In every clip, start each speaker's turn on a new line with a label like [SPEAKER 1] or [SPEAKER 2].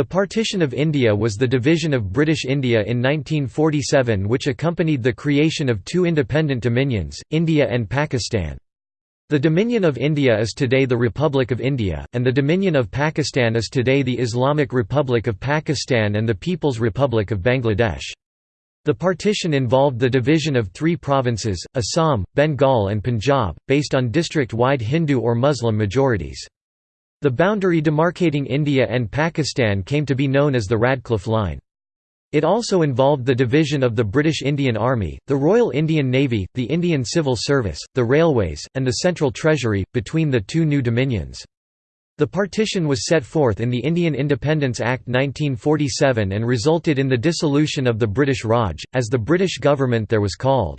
[SPEAKER 1] The partition of India was the division of British India in 1947 which accompanied the creation of two independent dominions, India and Pakistan. The Dominion of India is today the Republic of India, and the Dominion of Pakistan is today the Islamic Republic of Pakistan and the People's Republic of Bangladesh. The partition involved the division of three provinces, Assam, Bengal and Punjab, based on district-wide Hindu or Muslim majorities. The boundary demarcating India and Pakistan came to be known as the Radcliffe Line. It also involved the division of the British Indian Army, the Royal Indian Navy, the Indian Civil Service, the railways, and the Central Treasury, between the two new dominions. The partition was set forth in the Indian Independence Act 1947 and resulted in the dissolution of the British Raj, as the British government there was called.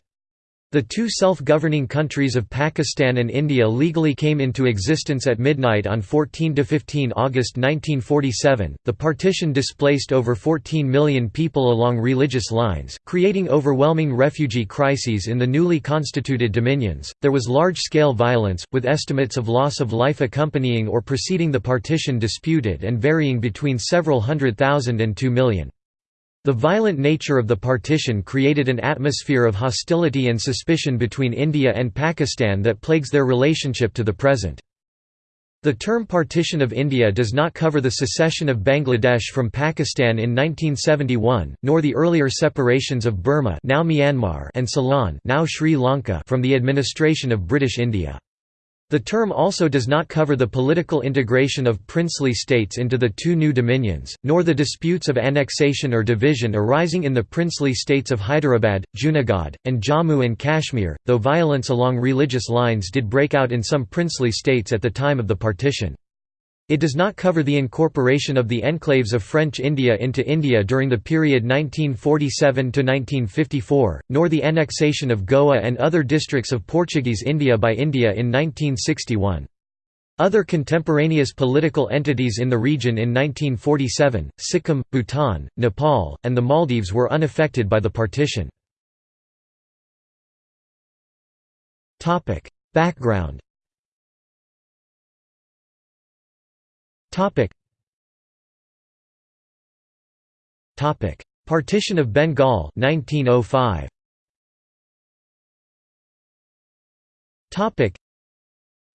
[SPEAKER 1] The two self-governing countries of Pakistan and India legally came into existence at midnight on 14 to 15 August 1947. The partition displaced over 14 million people along religious lines, creating overwhelming refugee crises in the newly constituted dominions. There was large-scale violence, with estimates of loss of life accompanying or preceding the partition disputed and varying between several hundred thousand and two million. The violent nature of the partition created an atmosphere of hostility and suspicion between India and Pakistan that plagues their relationship to the present. The term Partition of India does not cover the secession of Bangladesh from Pakistan in 1971, nor the earlier separations of Burma now Myanmar and Ceylon now Sri Lanka from the administration of British India. The term also does not cover the political integration of princely states into the two new dominions, nor the disputes of annexation or division arising in the princely states of Hyderabad, Junagadh, and Jammu and Kashmir, though violence along religious lines did break out in some princely states at the time of the partition. It does not cover the incorporation of the enclaves of French India into India during the period 1947–1954, nor the annexation of Goa and other districts of Portuguese India by India in 1961. Other contemporaneous political entities in the region in 1947, Sikkim, Bhutan, Nepal, and the Maldives were unaffected by the partition. Background Topic. Topic. Partition of Bengal 1905. Topic.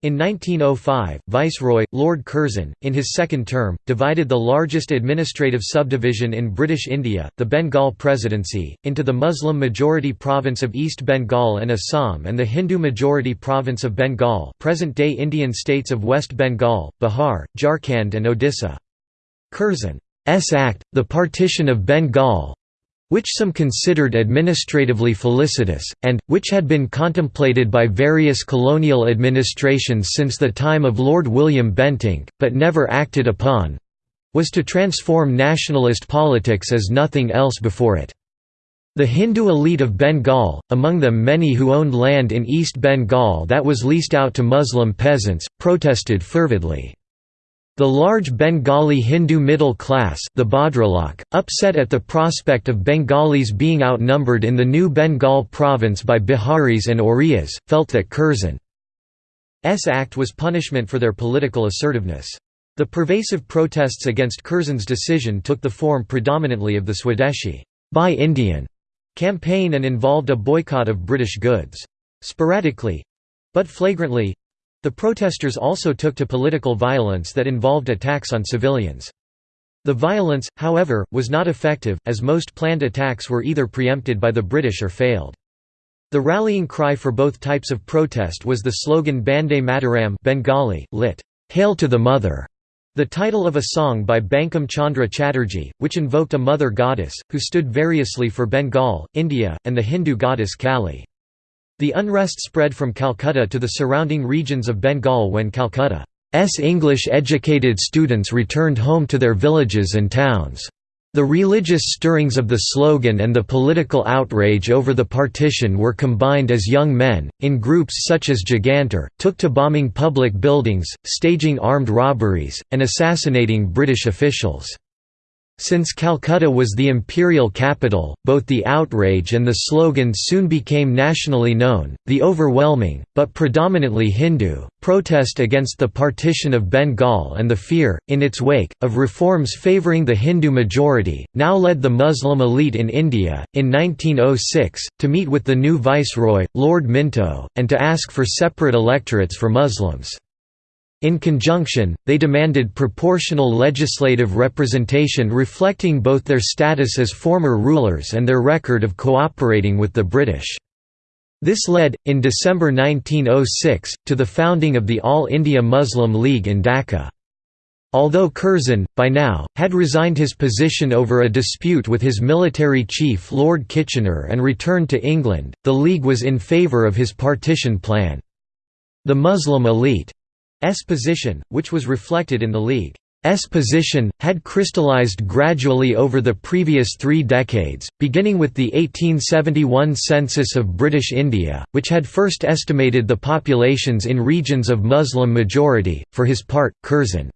[SPEAKER 1] In 1905, Viceroy, Lord Curzon, in his second term, divided the largest administrative subdivision in British India, the Bengal Presidency, into the Muslim-majority province of East Bengal and Assam and the Hindu-majority province of Bengal present-day Indian states of West Bengal, Bihar, Jharkhand and Odisha. Curzon's Act, the Partition of Bengal, which some considered administratively felicitous, and, which had been contemplated by various colonial administrations since the time of Lord William Bentinck, but never acted upon, was to transform nationalist politics as nothing else before it. The Hindu elite of Bengal, among them many who owned land in East Bengal that was leased out to Muslim peasants, protested fervidly. The large Bengali Hindu middle class the Bhadralok, upset at the prospect of Bengalis being outnumbered in the new Bengal province by Biharis and Orias, felt that Curzon's act was punishment for their political assertiveness. The pervasive protests against Curzon's decision took the form predominantly of the Swadeshi Buy Indian campaign and involved a boycott of British goods. Sporadically—but flagrantly, the protesters also took to political violence that involved attacks on civilians. The violence, however, was not effective, as most planned attacks were either preempted by the British or failed. The rallying cry for both types of protest was the slogan Bande Mataram Bengali, lit. Hail to the Mother, the title of a song by Bankim Chandra Chatterjee, which invoked a mother goddess, who stood variously for Bengal, India, and the Hindu goddess Kali. The unrest spread from Calcutta to the surrounding regions of Bengal when Calcutta's English-educated students returned home to their villages and towns. The religious stirrings of the slogan and the political outrage over the partition were combined as young men, in groups such as Jugantar, took to bombing public buildings, staging armed robberies, and assassinating British officials. Since Calcutta was the imperial capital, both the outrage and the slogan soon became nationally known. The overwhelming, but predominantly Hindu, protest against the partition of Bengal and the fear, in its wake, of reforms favouring the Hindu majority, now led the Muslim elite in India, in 1906, to meet with the new viceroy, Lord Minto, and to ask for separate electorates for Muslims. In conjunction, they demanded proportional legislative representation reflecting both their status as former rulers and their record of cooperating with the British. This led, in December 1906, to the founding of the All India Muslim League in Dhaka. Although Curzon, by now, had resigned his position over a dispute with his military chief Lord Kitchener and returned to England, the League was in favour of his partition plan. The Muslim elite S position, which was reflected in the League's position, had crystallized gradually over the previous three decades, beginning with the 1871 census of British India, which had first estimated the populations in regions of Muslim majority. For his part, Curzon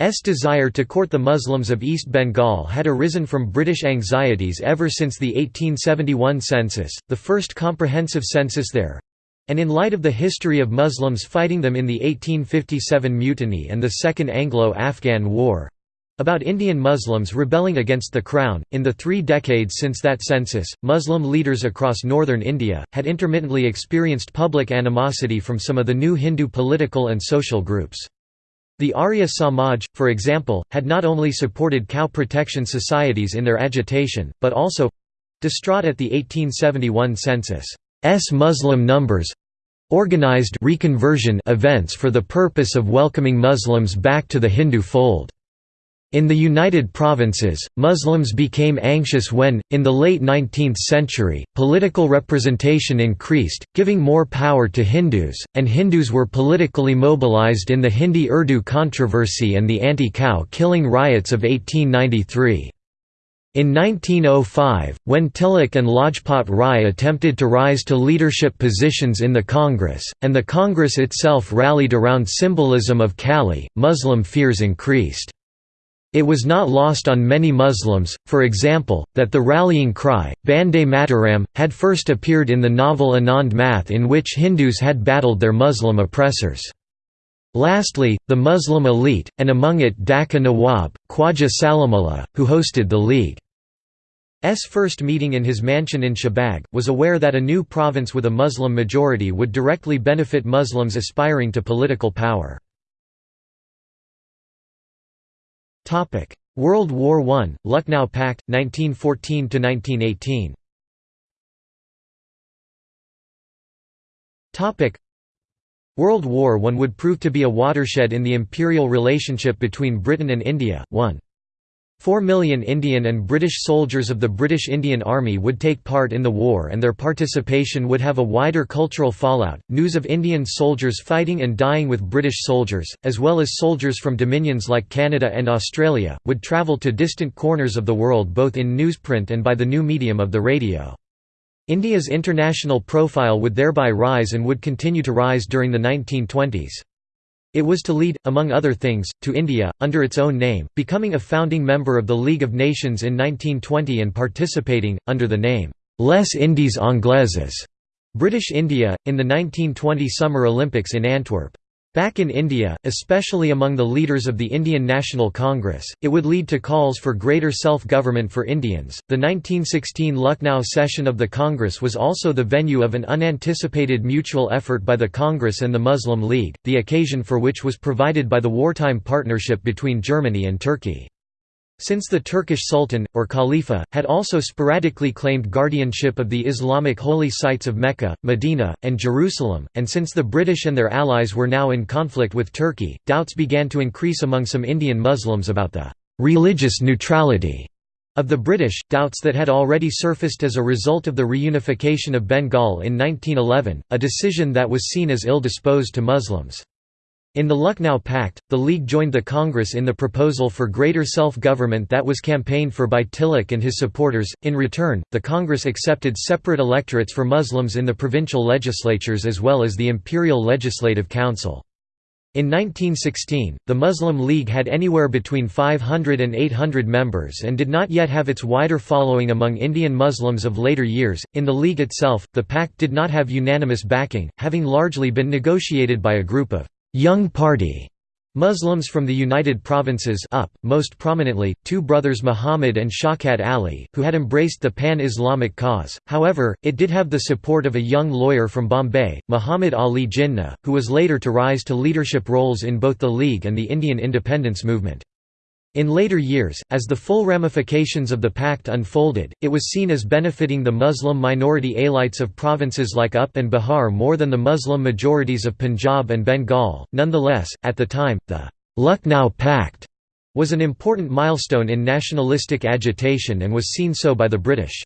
[SPEAKER 1] S desire to court the Muslims of East Bengal had arisen from British anxieties ever since the 1871 census, the first comprehensive census there, and in light of the history of Muslims fighting them in the 1857 Mutiny and the Second Anglo-Afghan War, about Indian Muslims rebelling against the Crown. In the three decades since that census, Muslim leaders across northern India had intermittently experienced public animosity from some of the new Hindu political and social groups. The Arya Samaj, for example, had not only supported cow protection societies in their agitation, but also distraught at the 1871 census. S Muslim numbers organized reconversion events for the purpose of welcoming Muslims back to the Hindu fold. In the United Provinces, Muslims became anxious when, in the late 19th century, political representation increased, giving more power to Hindus, and Hindus were politically mobilized in the Hindi-Urdu controversy and the anti-cow killing riots of 1893. In 1905, when Tilak and Lajpat Rai attempted to rise to leadership positions in the Congress, and the Congress itself rallied around symbolism of Kali, Muslim fears increased. It was not lost on many Muslims, for example, that the rallying cry, Bande Mataram, had first appeared in the novel Anand Math in which Hindus had battled their Muslim oppressors. Lastly, the Muslim elite, and among it Dhaka Nawab, Khwaja Salimullah, who hosted the League's first meeting in his mansion in Shahbag, was aware that a new province with a Muslim majority would directly benefit Muslims aspiring to political power. World War I, Lucknow Pact, 1914–1918 World War I would prove to be a watershed in the imperial relationship between Britain and India. 1. Four million Indian and British soldiers of the British Indian Army would take part in the war and their participation would have a wider cultural fallout. News of Indian soldiers fighting and dying with British soldiers, as well as soldiers from dominions like Canada and Australia, would travel to distant corners of the world both in newsprint and by the new medium of the radio. India's international profile would thereby rise and would continue to rise during the 1920s. It was to lead, among other things, to India, under its own name, becoming a founding member of the League of Nations in 1920 and participating, under the name, Les Indies Anglaises, British India, in the 1920 Summer Olympics in Antwerp. Back in India, especially among the leaders of the Indian National Congress, it would lead to calls for greater self-government for Indians. The 1916 Lucknow session of the Congress was also the venue of an unanticipated mutual effort by the Congress and the Muslim League, the occasion for which was provided by the wartime partnership between Germany and Turkey. Since the Turkish Sultan, or Khalifa, had also sporadically claimed guardianship of the Islamic holy sites of Mecca, Medina, and Jerusalem, and since the British and their allies were now in conflict with Turkey, doubts began to increase among some Indian Muslims about the «religious neutrality» of the British, doubts that had already surfaced as a result of the reunification of Bengal in 1911, a decision that was seen as ill-disposed to Muslims. In the Lucknow Pact, the League joined the Congress in the proposal for greater self-government that was campaigned for by Tilak and his supporters. In return, the Congress accepted separate electorates for Muslims in the provincial legislatures as well as the Imperial Legislative Council. In 1916, the Muslim League had anywhere between 500 and 800 members and did not yet have its wider following among Indian Muslims of later years. In the League itself, the pact did not have unanimous backing, having largely been negotiated by a group of young party Muslims from the United Provinces UP, most prominently, two brothers Muhammad and Shaukat Ali, who had embraced the pan-Islamic cause, however, it did have the support of a young lawyer from Bombay, Muhammad Ali Jinnah, who was later to rise to leadership roles in both the League and the Indian independence movement. In later years, as the full ramifications of the pact unfolded, it was seen as benefiting the Muslim minority Alites of provinces like UP and Bihar more than the Muslim majorities of Punjab and Bengal. Nonetheless, at the time, the Lucknow Pact was an important milestone in nationalistic agitation and was seen so by the British.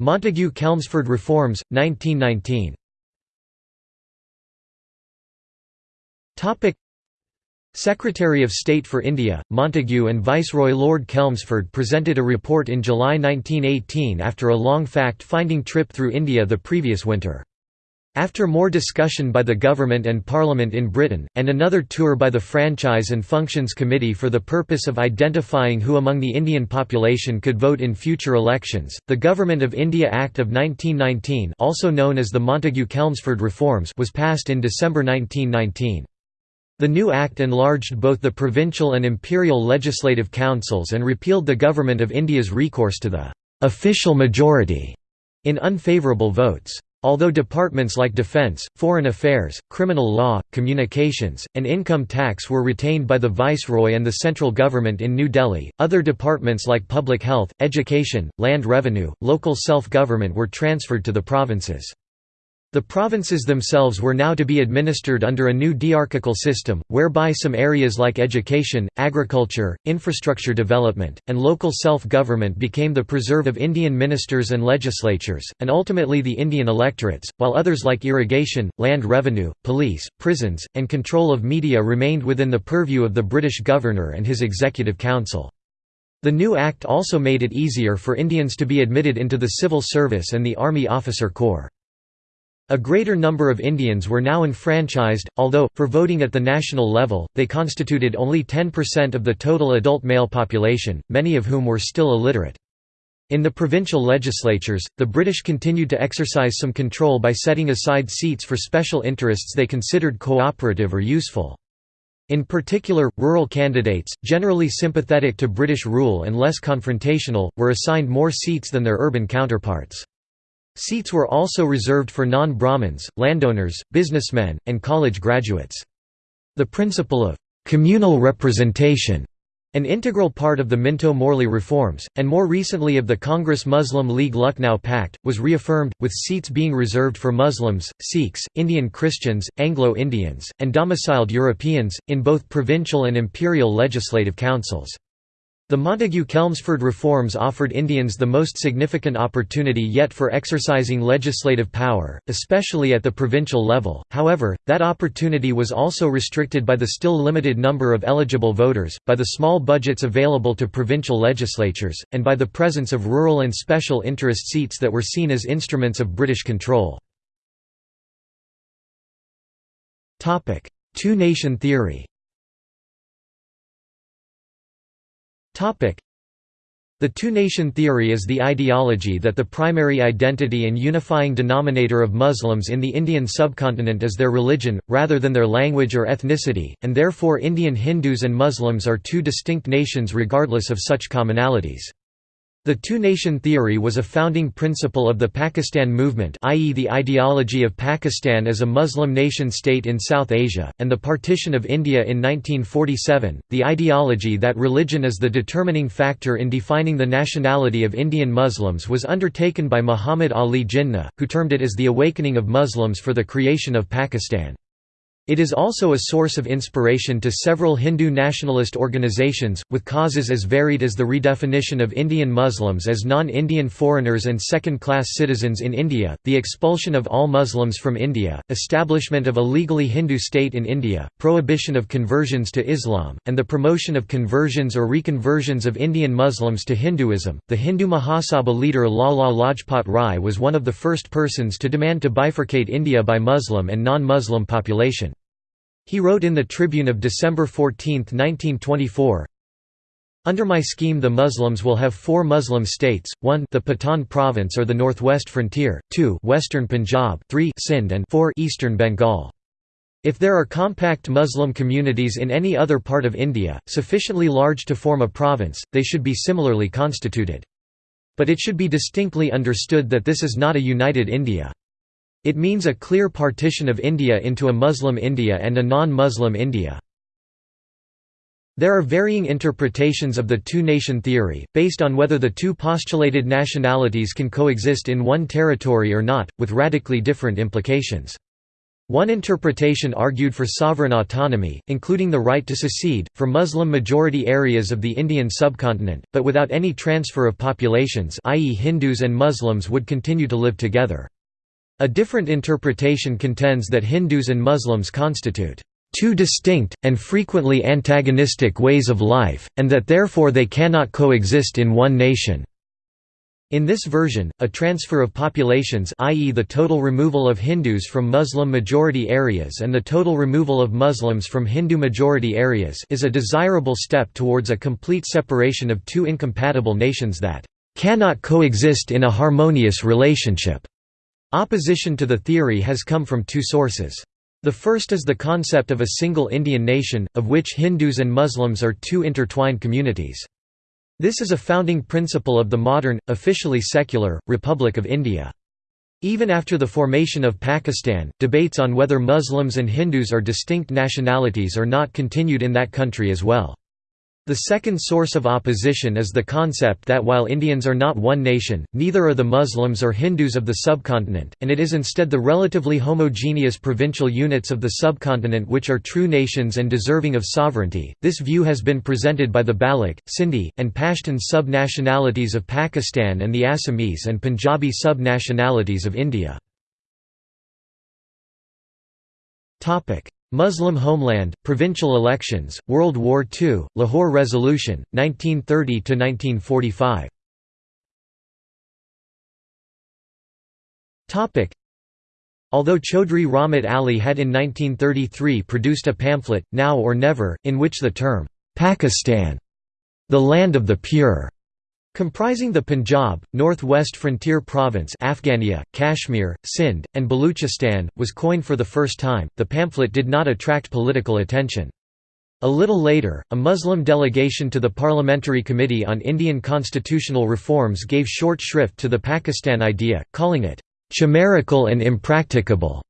[SPEAKER 1] Montagu-Chelmsford reforms, 1919 Secretary of State for India, Montagu and Viceroy Lord Chelmsford presented a report in July 1918 after a long fact-finding trip through India the previous winter. After more discussion by the government and parliament in Britain, and another tour by the Franchise and Functions Committee for the purpose of identifying who among the Indian population could vote in future elections, the Government of India Act of 1919 also known as the Montagu-Chelmsford Reforms was passed in December 1919. The new act enlarged both the provincial and imperial legislative councils and repealed the Government of India's recourse to the «official majority» in unfavourable votes. Although departments like defence, foreign affairs, criminal law, communications, and income tax were retained by the viceroy and the central government in New Delhi, other departments like public health, education, land revenue, local self-government were transferred to the provinces. The provinces themselves were now to be administered under a new diarchical system, whereby some areas like education, agriculture, infrastructure development, and local self-government became the preserve of Indian ministers and legislatures, and ultimately the Indian electorates, while others like irrigation, land revenue, police, prisons, and control of media remained within the purview of the British governor and his executive council. The new act also made it easier for Indians to be admitted into the civil service and the Army Officer Corps. A greater number of Indians were now enfranchised, although, for voting at the national level, they constituted only 10% of the total adult male population, many of whom were still illiterate. In the provincial legislatures, the British continued to exercise some control by setting aside seats for special interests they considered cooperative or useful. In particular, rural candidates, generally sympathetic to British rule and less confrontational, were assigned more seats than their urban counterparts. Seats were also reserved for non-Brahmins, landowners, businessmen, and college graduates. The principle of «communal representation» an integral part of the Minto-Morley reforms, and more recently of the Congress Muslim League Lucknow Pact, was reaffirmed, with seats being reserved for Muslims, Sikhs, Indian Christians, Anglo-Indians, and domiciled Europeans, in both provincial and imperial legislative councils. The Montagu-Chelmsford reforms offered Indians the most significant opportunity yet for exercising legislative power, especially at the provincial level, however, that opportunity was also restricted by the still limited number of eligible voters, by the small budgets available to provincial legislatures, and by the presence of rural and special interest seats that were seen as instruments of British control. Two-nation theory The two-nation theory is the ideology that the primary identity and unifying denominator of Muslims in the Indian subcontinent is their religion, rather than their language or ethnicity, and therefore Indian Hindus and Muslims are two distinct nations regardless of such commonalities. The two-nation theory was a founding principle of the Pakistan movement i.e. the ideology of Pakistan as a Muslim nation-state in South Asia, and the partition of India in 1947, the ideology that religion is the determining factor in defining the nationality of Indian Muslims was undertaken by Muhammad Ali Jinnah, who termed it as the awakening of Muslims for the creation of Pakistan. It is also a source of inspiration to several Hindu nationalist organizations, with causes as varied as the redefinition of Indian Muslims as non-Indian foreigners and second-class citizens in India, the expulsion of all Muslims from India, establishment of a legally Hindu state in India, prohibition of conversions to Islam, and the promotion of conversions or reconversions of Indian Muslims to Hinduism. The Hindu Mahasabha leader Lala Lajpat Rai was one of the first persons to demand to bifurcate India by Muslim and non-Muslim population. He wrote in the Tribune of December 14, 1924, under my scheme the Muslims will have four Muslim states, 1 the Pathan province or the northwest frontier, 2 western Punjab 3 Sindh and 4 eastern Bengal. If there are compact Muslim communities in any other part of India, sufficiently large to form a province, they should be similarly constituted. But it should be distinctly understood that this is not a united India. It means a clear partition of India into a Muslim India and a non-Muslim India. There are varying interpretations of the two-nation theory, based on whether the two postulated nationalities can coexist in one territory or not, with radically different implications. One interpretation argued for sovereign autonomy, including the right to secede, for Muslim-majority areas of the Indian subcontinent, but without any transfer of populations i.e. Hindus and Muslims would continue to live together. A different interpretation contends that Hindus and Muslims constitute two distinct, and frequently antagonistic ways of life, and that therefore they cannot coexist in one nation. In this version, a transfer of populations i.e. the total removal of Hindus from Muslim-majority areas and the total removal of Muslims from Hindu-majority areas is a desirable step towards a complete separation of two incompatible nations that "...cannot coexist in a harmonious relationship." Opposition to the theory has come from two sources. The first is the concept of a single Indian nation, of which Hindus and Muslims are two intertwined communities. This is a founding principle of the modern, officially secular, Republic of India. Even after the formation of Pakistan, debates on whether Muslims and Hindus are distinct nationalities or not continued in that country as well. The second source of opposition is the concept that while Indians are not one nation, neither are the Muslims or Hindus of the subcontinent, and it is instead the relatively homogeneous provincial units of the subcontinent which are true nations and deserving of sovereignty. This view has been presented by the Baloch, Sindhi, and Pashtun sub-nationalities of Pakistan and the Assamese and Punjabi sub-nationalities of India. Muslim homeland, provincial elections, World War II, Lahore Resolution, 1930–1945 Although Chaudhry Rahmat Ali had in 1933 produced a pamphlet, Now or Never, in which the term, "'Pakistan' the land of the pure' Comprising the Punjab, North-West Frontier Province Afghania, Kashmir, Sindh, and Baluchistan, was coined for the first time, the pamphlet did not attract political attention. A little later, a Muslim delegation to the Parliamentary Committee on Indian Constitutional Reforms gave short shrift to the Pakistan idea, calling it, "...chimerical and impracticable."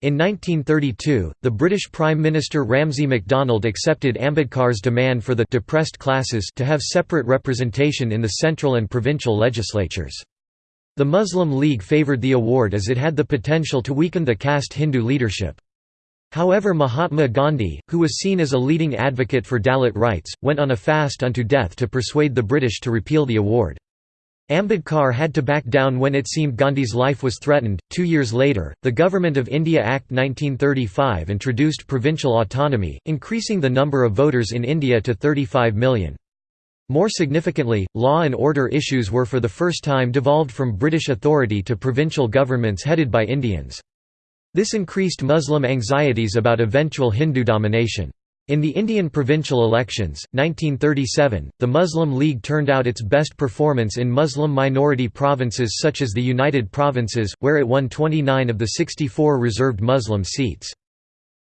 [SPEAKER 1] In 1932, the British Prime Minister Ramsay MacDonald accepted Ambedkar's demand for the depressed classes to have separate representation in the central and provincial legislatures. The Muslim League favoured the award as it had the potential to weaken the caste Hindu leadership. However Mahatma Gandhi, who was seen as a leading advocate for Dalit rights, went on a fast unto death to persuade the British to repeal the award. Ambedkar had to back down when it seemed Gandhi's life was threatened. Two years later, the Government of India Act 1935 introduced provincial autonomy, increasing the number of voters in India to 35 million. More significantly, law and order issues were for the first time devolved from British authority to provincial governments headed by Indians. This increased Muslim anxieties about eventual Hindu domination. In the Indian provincial elections, 1937, the Muslim League turned out its best performance in Muslim-minority provinces such as the United Provinces, where it won 29 of the 64 reserved Muslim seats.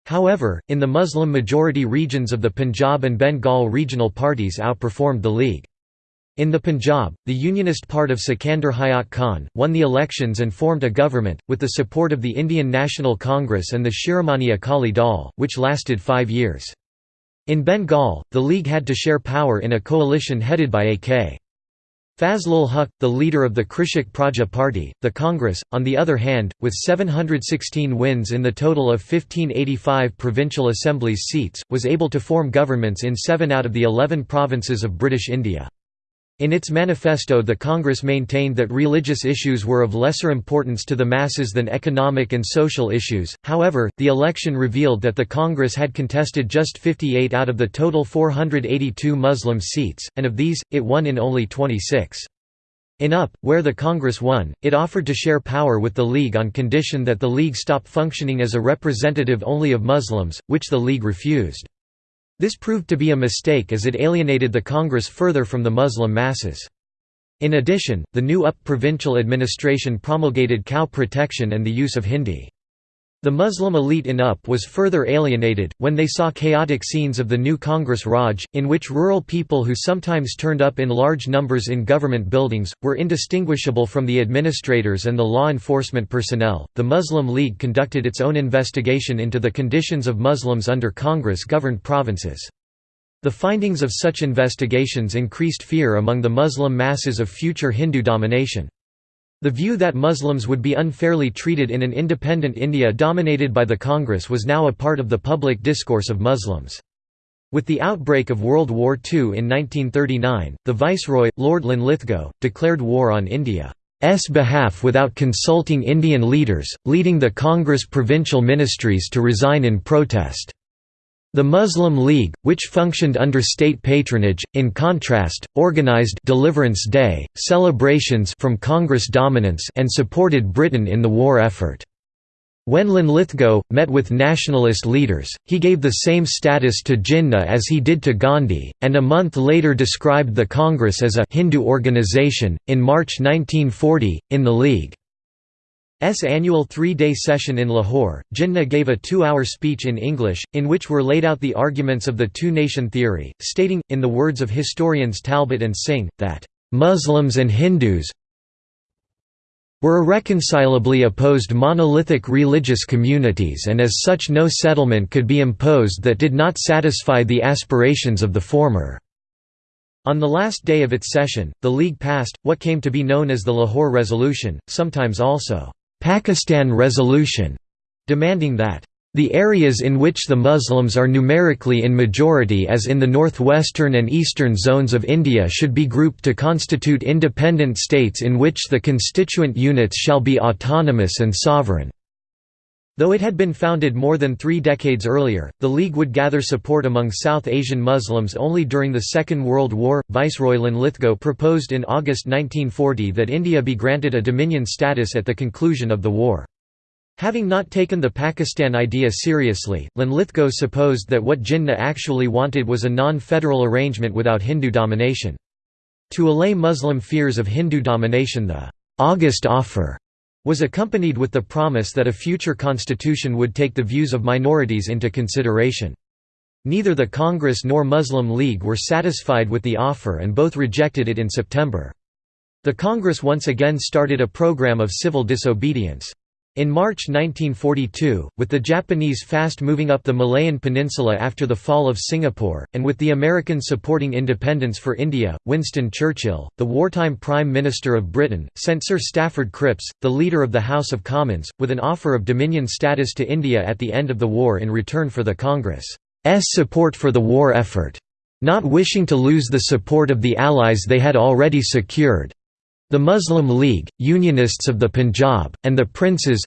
[SPEAKER 1] However, in the Muslim-majority regions of the Punjab and Bengal regional parties outperformed the League. In the Punjab, the unionist part of Sikandar Hayat Khan, won the elections and formed a government, with the support of the Indian National Congress and the Shiromani Akali Dal, which lasted five years. In Bengal, the League had to share power in a coalition headed by A.K. Fazlul Huq, the leader of the Krishak Praja Party, the Congress, on the other hand, with 716 wins in the total of 1585 provincial assemblies seats, was able to form governments in seven out of the eleven provinces of British India. In its manifesto the Congress maintained that religious issues were of lesser importance to the masses than economic and social issues, however, the election revealed that the Congress had contested just 58 out of the total 482 Muslim seats, and of these, it won in only 26. In UP, where the Congress won, it offered to share power with the League on condition that the League stop functioning as a representative only of Muslims, which the League refused. This proved to be a mistake as it alienated the Congress further from the Muslim masses. In addition, the new UP provincial administration promulgated cow protection and the use of Hindi. The Muslim elite in UP was further alienated, when they saw chaotic scenes of the new Congress Raj, in which rural people who sometimes turned up in large numbers in government buildings, were indistinguishable from the administrators and the law enforcement personnel. The Muslim League conducted its own investigation into the conditions of Muslims under Congress governed provinces. The findings of such investigations increased fear among the Muslim masses of future Hindu domination. The view that Muslims would be unfairly treated in an independent India dominated by the Congress was now a part of the public discourse of Muslims. With the outbreak of World War II in 1939, the Viceroy, Lord Linlithgow, declared war on India's behalf without consulting Indian leaders, leading the Congress provincial ministries to resign in protest. The Muslim League, which functioned under state patronage, in contrast, organized Deliverance Day, celebrations from Congress dominance and supported Britain in the war effort. When Linlithgow, met with nationalist leaders, he gave the same status to Jinnah as he did to Gandhi, and a month later described the Congress as a Hindu organization. In March 1940, in the League S annual three-day session in Lahore, Jinnah gave a two-hour speech in English, in which were laid out the arguments of the two-nation theory, stating, in the words of historians Talbot and Singh, that, "...Muslims and Hindus were irreconcilably opposed monolithic religious communities and as such no settlement could be imposed that did not satisfy the aspirations of the former." On the last day of its session, the League passed, what came to be known as the Lahore Resolution, sometimes also Pakistan Resolution, demanding that the areas in which the Muslims are numerically in majority as in the northwestern and eastern zones of India should be grouped to constitute independent states in which the constituent units shall be autonomous and sovereign. Though it had been founded more than three decades earlier, the League would gather support among South Asian Muslims only during the Second World War. Viceroy Linlithgow proposed in August 1940 that India be granted a dominion status at the conclusion of the war. Having not taken the Pakistan idea seriously, Linlithgow supposed that what Jinnah actually wanted was a non-federal arrangement without Hindu domination. To allay Muslim fears of Hindu domination the «August offer» was accompanied with the promise that a future constitution would take the views of minorities into consideration. Neither the Congress nor Muslim League were satisfied with the offer and both rejected it in September. The Congress once again started a program of civil disobedience. In March 1942, with the Japanese fast moving up the Malayan Peninsula after the fall of Singapore, and with the Americans supporting independence for India, Winston Churchill, the wartime Prime Minister of Britain, sent Sir Stafford Cripps, the leader of the House of Commons, with an offer of Dominion status to India at the end of the war in return for the Congress's support for the war effort. Not wishing to lose the support of the Allies they had already secured, the Muslim League, Unionists of the Punjab, and the Princes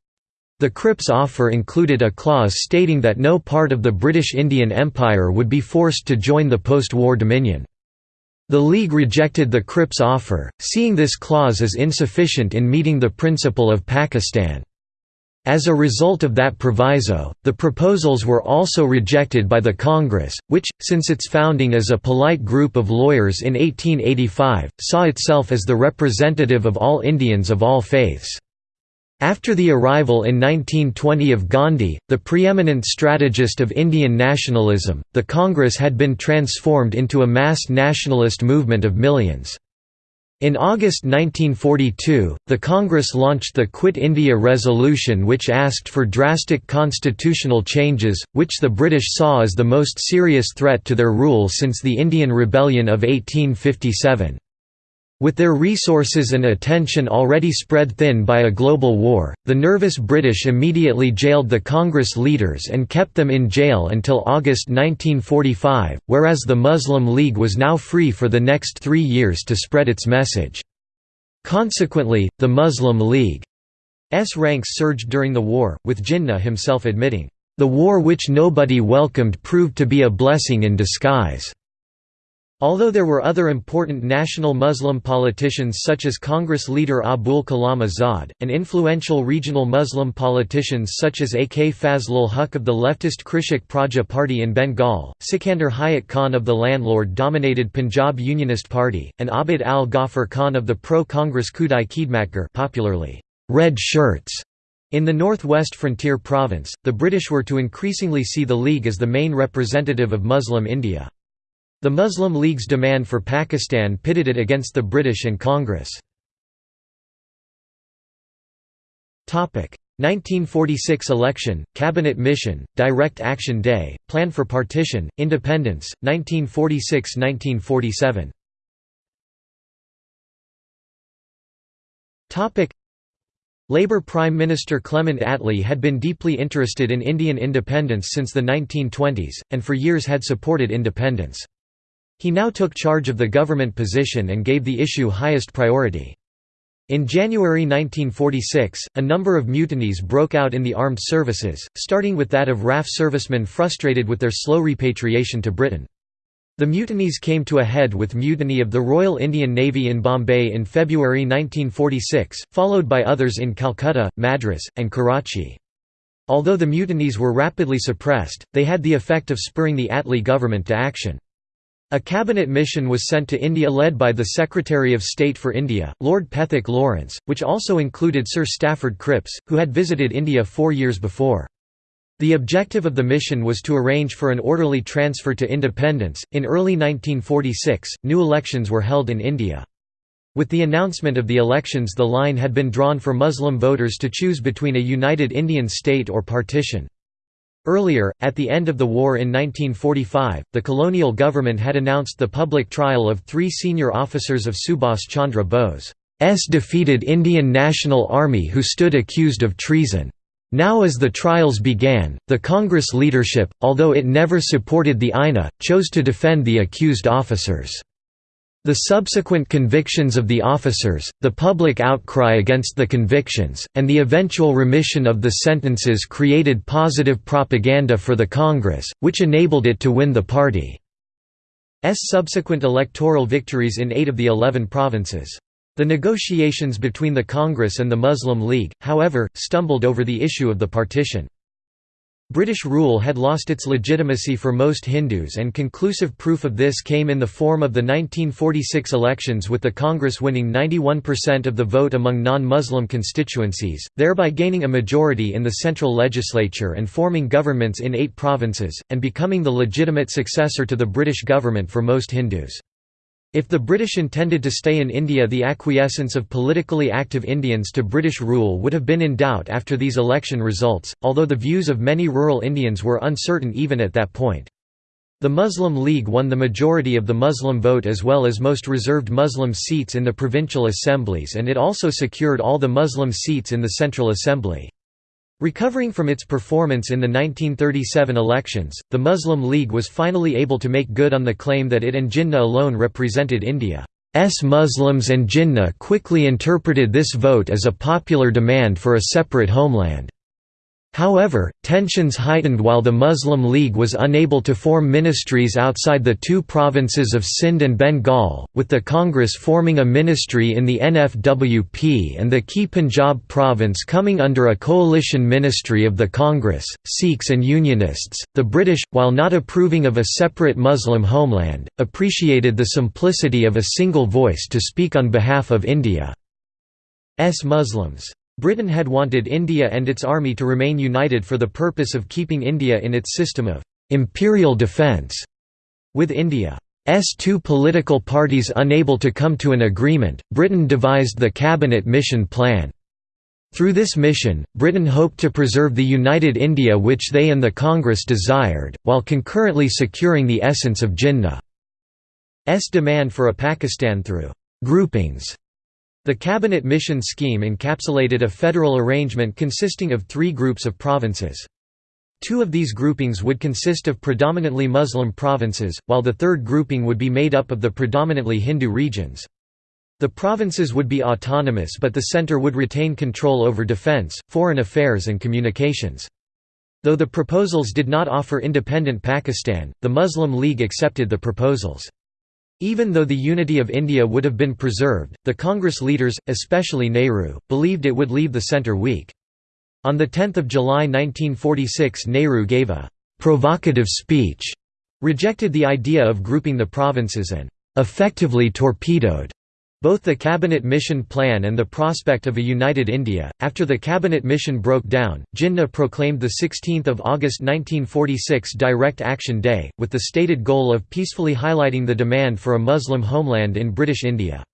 [SPEAKER 1] the Cripps offer included a clause stating that no part of the British Indian Empire would be forced to join the post-war Dominion. The League rejected the Cripps offer, seeing this clause as insufficient in meeting the principle of Pakistan. As a result of that proviso, the proposals were also rejected by the Congress, which, since its founding as a polite group of lawyers in 1885, saw itself as the representative of all Indians of all faiths. After the arrival in 1920 of Gandhi, the preeminent strategist of Indian nationalism, the Congress had been transformed into a mass nationalist movement of millions. In August 1942, the Congress launched the Quit India Resolution which asked for drastic constitutional changes, which the British saw as the most serious threat to their rule since the Indian Rebellion of 1857. With their resources and attention already spread thin by a global war, the nervous British immediately jailed the Congress leaders and kept them in jail until August 1945, whereas the Muslim League was now free for the next three years to spread its message. Consequently, the Muslim League's ranks surged during the war, with Jinnah himself admitting, "...the war which nobody welcomed proved to be a blessing in disguise." Although there were other important national Muslim politicians such as Congress leader Abul Kalam Azad, and influential regional Muslim politicians such as AK Fazlul Huq of the leftist Krishak Praja Party in Bengal, Sikandar Hayat Khan of the landlord-dominated Punjab Unionist Party, and Abdul Ghaffar Khan of the pro-Congress Khudai Khidmatgar popularly, Red Shirts. In the northwest frontier province, the British were to increasingly see the League as the main representative of Muslim India. The Muslim League's demand for Pakistan pitted it against the British and Congress. 1946 election, Cabinet Mission, Direct Action Day, Plan for Partition, Independence, 1946–1947 Labour Prime Minister Clement Attlee had been deeply interested in Indian independence since the 1920s, and for years had supported independence. He now took charge of the government position and gave the issue highest priority. In January 1946, a number of mutinies broke out in the armed services, starting with that of RAF servicemen frustrated with their slow repatriation to Britain. The mutinies came to a head with mutiny of the Royal Indian Navy in Bombay in February 1946, followed by others in Calcutta, Madras, and Karachi. Although the mutinies were rapidly suppressed, they had the effect of spurring the Attlee government to action. A cabinet mission was sent to India led by the Secretary of State for India, Lord Pethick Lawrence, which also included Sir Stafford Cripps, who had visited India four years before. The objective of the mission was to arrange for an orderly transfer to independence. In early 1946, new elections were held in India. With the announcement of the elections, the line had been drawn for Muslim voters to choose between a united Indian state or partition. Earlier, at the end of the war in 1945, the colonial government had announced the public trial of three senior officers of Subhas Chandra Bose's defeated Indian National Army who stood accused of treason. Now as the trials began, the Congress leadership, although it never supported the INA, chose to defend the accused officers. The subsequent convictions of the officers, the public outcry against the convictions, and the eventual remission of the sentences created positive propaganda for the Congress, which enabled it to win the party's subsequent electoral victories in eight of the eleven provinces. The negotiations between the Congress and the Muslim League, however, stumbled over the issue of the partition. British rule had lost its legitimacy for most Hindus and conclusive proof of this came in the form of the 1946 elections with the Congress winning 91% of the vote among non-Muslim constituencies, thereby gaining a majority in the central legislature and forming governments in eight provinces, and becoming the legitimate successor to the British government for most Hindus. If the British intended to stay in India the acquiescence of politically active Indians to British rule would have been in doubt after these election results, although the views of many rural Indians were uncertain even at that point. The Muslim League won the majority of the Muslim vote as well as most reserved Muslim seats in the provincial assemblies and it also secured all the Muslim seats in the Central Assembly. Recovering from its performance in the 1937 elections, the Muslim League was finally able to make good on the claim that it and Jinnah alone represented India's Muslims and Jinnah quickly interpreted this vote as a popular demand for a separate homeland. However, tensions heightened while the Muslim League was unable to form ministries outside the two provinces of Sindh and Bengal, with the Congress forming a ministry in the NFWP and the key Punjab province coming under a coalition ministry of the Congress, Sikhs and Unionists. The British, while not approving of a separate Muslim homeland, appreciated the simplicity of a single voice to speak on behalf of India's Muslims. Britain had wanted India and its army to remain united for the purpose of keeping India in its system of «imperial defence». With India's two political parties unable to come to an agreement, Britain devised the Cabinet Mission Plan. Through this mission, Britain hoped to preserve the united India which they and the Congress desired, while concurrently securing the essence of Jinnah's demand for a Pakistan through groupings. The cabinet mission scheme encapsulated a federal arrangement consisting of three groups of provinces. Two of these groupings would consist of predominantly Muslim provinces, while the third grouping would be made up of the predominantly Hindu regions. The provinces would be autonomous but the center would retain control over defense, foreign affairs and communications. Though the proposals did not offer independent Pakistan, the Muslim League accepted the proposals. Even though the unity of India would have been preserved, the Congress leaders, especially Nehru, believed it would leave the centre weak. On 10 July 1946 Nehru gave a «provocative speech», rejected the idea of grouping the provinces and «effectively torpedoed» both the cabinet mission plan and the prospect of a united India. After the cabinet mission broke down, Jinnah proclaimed the 16th of August 1946 Direct Action Day, with the stated goal of peacefully highlighting the demand for a Muslim homeland in British India.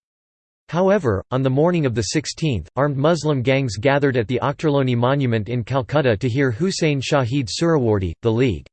[SPEAKER 1] However, on the morning of the 16th, armed Muslim gangs gathered at the Ochterlony Monument in Calcutta to hear Hussain Shahid Suhrawardy, the League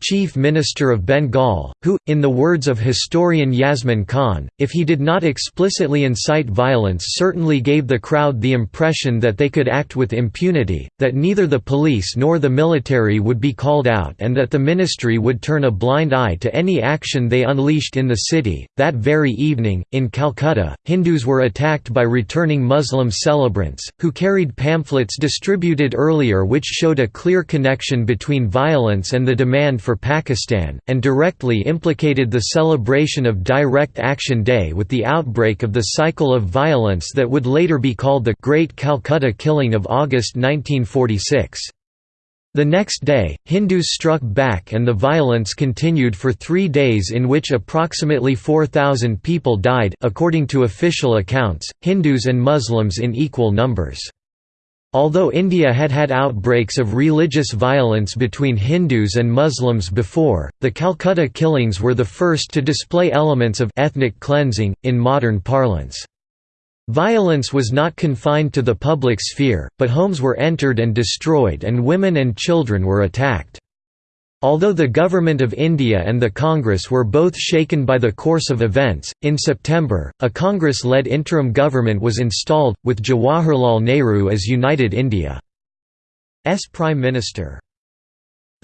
[SPEAKER 1] chief minister of Bengal, who, in the words of historian Yasmin Khan, if he did not explicitly incite violence certainly gave the crowd the impression that they could act with impunity, that neither the police nor the military would be called out and that the ministry would turn a blind eye to any action they unleashed in the city. That very evening, in Calcutta, Hindus were attacked by returning Muslim celebrants, who carried pamphlets distributed earlier which showed a clear connection between violence and the demand demand for Pakistan, and directly implicated the celebration of Direct Action Day with the outbreak of the cycle of violence that would later be called the Great Calcutta Killing of August 1946. The next day, Hindus struck back and the violence continued for three days in which approximately 4,000 people died according to official accounts, Hindus and Muslims in equal numbers. Although India had had outbreaks of religious violence between Hindus and Muslims before, the Calcutta killings were the first to display elements of ethnic cleansing, in modern parlance. Violence was not confined to the public sphere, but homes were entered and destroyed and women and children were attacked. Although the Government of India and the Congress were both shaken by the course of events, in September, a Congress-led interim government was installed, with Jawaharlal Nehru as United India's Prime Minister.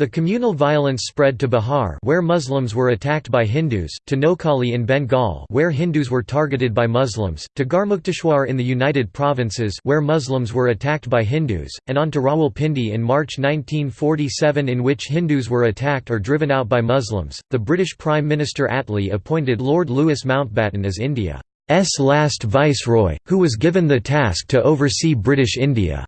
[SPEAKER 1] The communal violence spread to Bihar where Muslims were attacked by Hindus, to Noakhali in Bengal where Hindus were targeted by Muslims, to Garhmukteshwar in the United Provinces where Muslims were attacked by Hindus, and on to Rawalpindi in March 1947 in which Hindus were attacked or driven out by Muslims. The British Prime Minister Attlee appointed Lord Louis Mountbatten as India's last viceroy, who was given the task to oversee British India.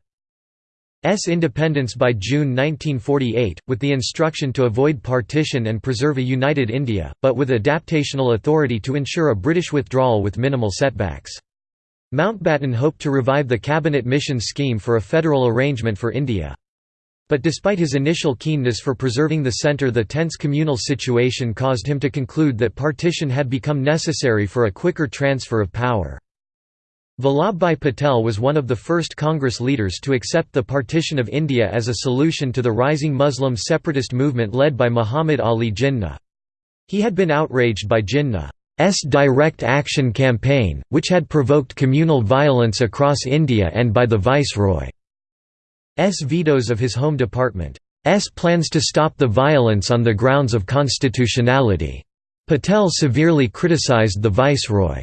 [SPEAKER 1] S independence by June 1948, with the instruction to avoid partition and preserve a united India, but with adaptational authority to ensure a British withdrawal with minimal setbacks. Mountbatten hoped to revive the cabinet mission scheme for a federal arrangement for India. But despite his initial keenness for preserving the centre the tense communal situation caused him to conclude that partition had become necessary for a quicker transfer of power. Vallabhbhai Patel was one of the first Congress leaders to accept the partition of India as a solution to the rising Muslim separatist movement led by Muhammad Ali Jinnah. He had been outraged by Jinnah's direct action campaign, which had provoked communal violence across India and by the Viceroy's vetoes of his Home Department's plans to stop the violence on the grounds of constitutionality. Patel severely criticized the Viceroy.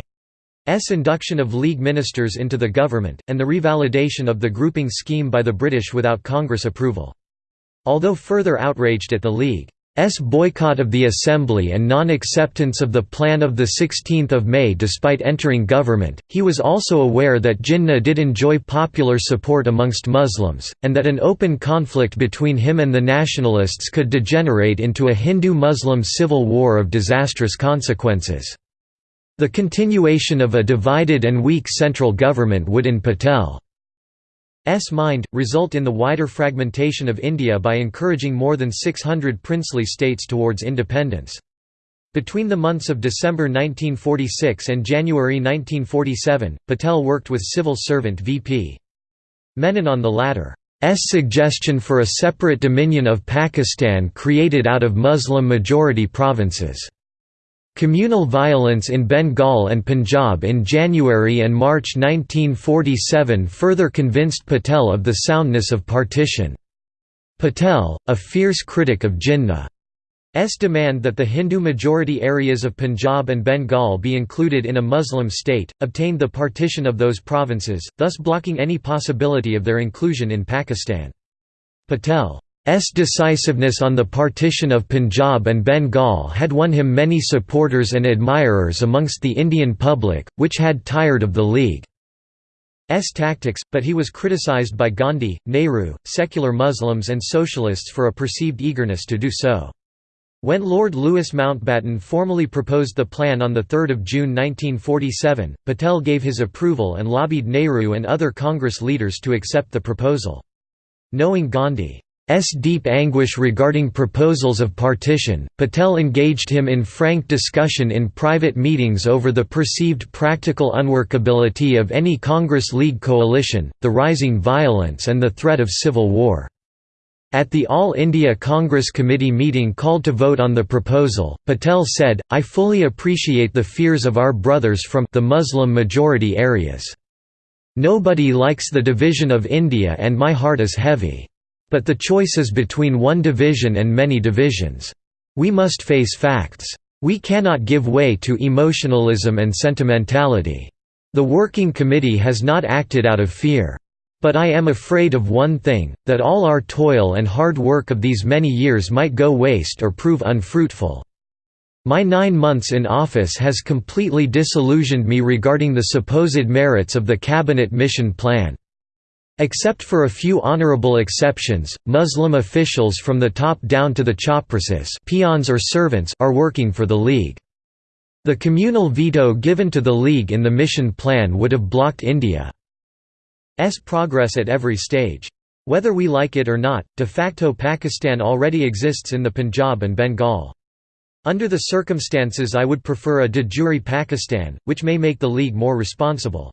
[SPEAKER 1] S induction of League ministers into the government, and the revalidation of the grouping scheme by the British without Congress approval. Although further outraged at the League's boycott of the Assembly and non-acceptance of the plan of 16 May despite entering government, he was also aware that Jinnah did enjoy popular support amongst Muslims, and that an open conflict between him and the nationalists could degenerate into a Hindu-Muslim civil war of disastrous consequences. The continuation of a divided and weak central government would in Patel's mind, result in the wider fragmentation of India by encouraging more than 600 princely states towards independence. Between the months of December 1946 and January 1947, Patel worked with civil servant V.P. Menon on the latter's suggestion for a separate dominion of Pakistan created out of Muslim-majority provinces. Communal violence in Bengal and Punjab in January and March 1947 further convinced Patel of the soundness of partition. Patel, a fierce critic of Jinnah's demand that the Hindu-majority areas of Punjab and Bengal be included in a Muslim state, obtained the partition of those provinces, thus blocking any possibility of their inclusion in Pakistan. Patel S decisiveness on the partition of Punjab and Bengal had won him many supporters and admirers amongst the Indian public, which had tired of the League's tactics, but he was criticized by Gandhi, Nehru, secular Muslims and socialists for a perceived eagerness to do so. When Lord Louis Mountbatten formally proposed the plan on 3 June 1947, Patel gave his approval and lobbied Nehru and other Congress leaders to accept the proposal. Knowing Gandhi S deep anguish regarding proposals of partition, Patel engaged him in frank discussion in private meetings over the perceived practical unworkability of any Congress League coalition, the rising violence and the threat of civil war. At the All India Congress Committee meeting called to vote on the proposal, Patel said, I fully appreciate the fears of our brothers from the Muslim majority areas. Nobody likes the division of India and my heart is heavy. But the choice is between one division and many divisions. We must face facts. We cannot give way to emotionalism and sentimentality. The Working Committee has not acted out of fear. But I am afraid of one thing, that all our toil and hard work of these many years might go waste or prove unfruitful. My nine months in office has completely disillusioned me regarding the supposed merits of the Cabinet Mission Plan. Except for a few honorable exceptions, Muslim officials from the top down to the chaprasis peons or servants are working for the League. The communal veto given to the League in the mission plan would have blocked India's progress at every stage. Whether we like it or not, de facto Pakistan already exists in the Punjab and Bengal. Under the circumstances I would prefer a de jure Pakistan, which may make the League more responsible.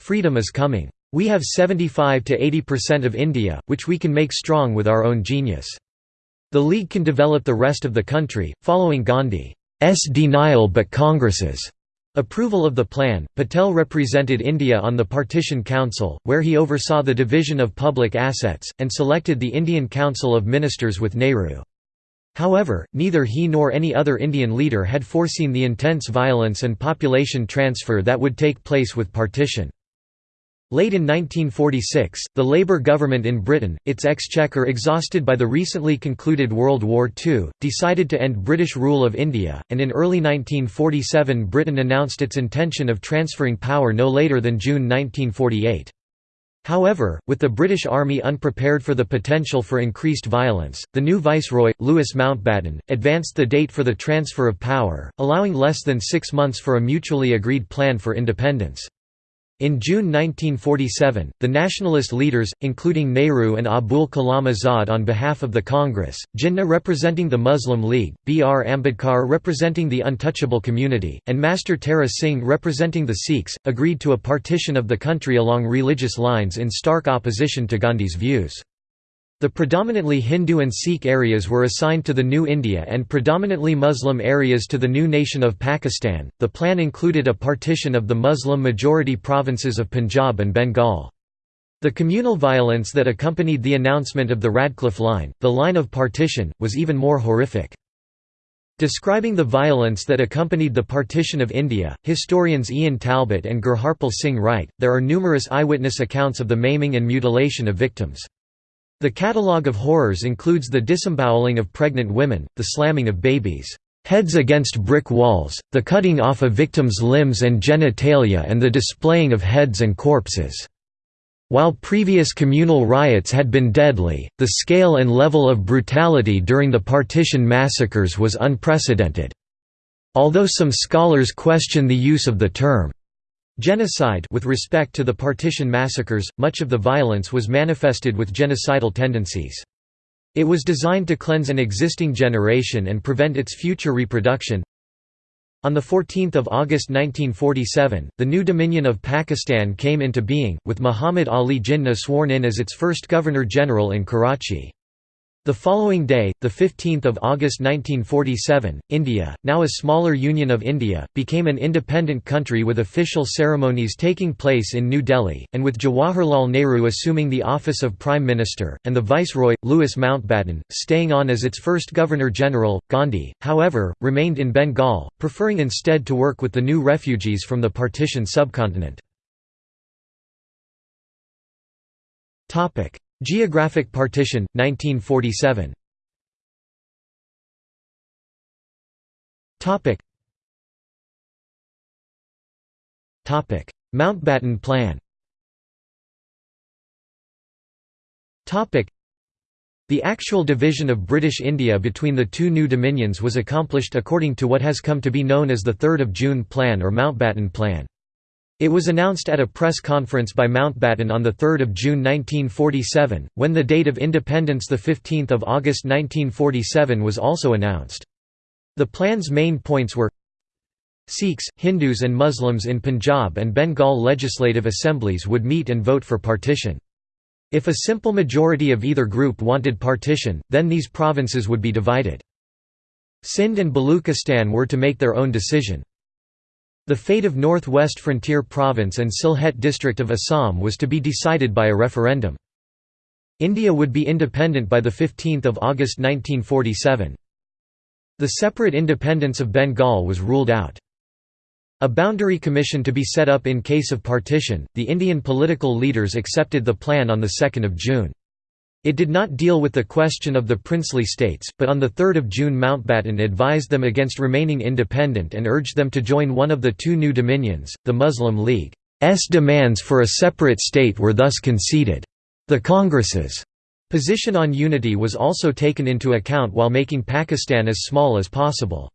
[SPEAKER 1] Freedom is coming. We have 75 to 80% of India, which we can make strong with our own genius. The League can develop the rest of the country, following Gandhi's denial but Congress's approval of the plan. Patel represented India on the Partition Council, where he oversaw the division of public assets, and selected the Indian Council of Ministers with Nehru. However, neither he nor any other Indian leader had foreseen the intense violence and population transfer that would take place with partition. Late in 1946, the Labour government in Britain, its exchequer exhausted by the recently concluded World War II, decided to end British rule of India, and in early 1947 Britain announced its intention of transferring power no later than June 1948. However, with the British Army unprepared for the potential for increased violence, the new Viceroy, Louis Mountbatten, advanced the date for the transfer of power, allowing less than six months for a mutually agreed plan for independence. In June 1947, the nationalist leaders, including Nehru and Abul Kalam Azad on behalf of the Congress, Jinnah representing the Muslim League, B. R. Ambedkar representing the untouchable community, and Master Tara Singh representing the Sikhs, agreed to a partition of the country along religious lines in stark opposition to Gandhi's views. The predominantly Hindu and Sikh areas were assigned to the New India and predominantly Muslim areas to the new nation of Pakistan. The plan included a partition of the Muslim majority provinces of Punjab and Bengal. The communal violence that accompanied the announcement of the Radcliffe Line, the line of partition, was even more horrific. Describing the violence that accompanied the partition of India, historians Ian Talbot and Gurharpal Singh write, there are numerous eyewitness accounts of the maiming and mutilation of victims. The catalogue of horrors includes the disemboweling of pregnant women, the slamming of babies' heads against brick walls, the cutting off of victims' limbs and genitalia and the displaying of heads and corpses. While previous communal riots had been deadly, the scale and level of brutality during the partition massacres was unprecedented. Although some scholars question the use of the term Genocide with respect to the partition massacres, much of the violence was manifested with genocidal tendencies. It was designed to cleanse an existing generation and prevent its future reproduction. On 14 August 1947, the new Dominion of Pakistan came into being, with Muhammad Ali Jinnah sworn in as its first Governor-General in Karachi. The following day, 15 August 1947, India, now a smaller Union of India, became an independent country with official ceremonies taking place in New Delhi, and with Jawaharlal Nehru assuming the office of Prime Minister, and the Viceroy, Louis Mountbatten, staying on as its first Governor-General. Gandhi, however, remained in Bengal, preferring instead to work with the new refugees from the partition subcontinent. Geographic partition, 1947 Mountbatten Plan. The actual division of British India between the two new dominions was accomplished according to what has come to be known as the 3rd of June Plan or Mountbatten Plan. It was announced at a press conference by Mountbatten on 3 June 1947, when the date of independence 15 August 1947 was also announced. The plan's main points were Sikhs, Hindus and Muslims in Punjab and Bengal legislative assemblies would meet and vote for partition. If a simple majority of either group wanted partition, then these provinces would be divided. Sindh and Baluchistan were to make their own decision. The fate of North-West Frontier Province and Sylhet district of Assam was to be decided by a referendum. India would be independent by 15 August 1947. The separate independence of Bengal was ruled out. A boundary commission to be set up in case of partition, the Indian political leaders accepted the plan on 2 June. It did not deal with the question of the princely states, but on 3 June Mountbatten advised them against remaining independent and urged them to join one of the two new dominions. The Muslim League's demands for a separate state were thus conceded. The Congress's position on unity was also taken into account while making Pakistan as small as possible.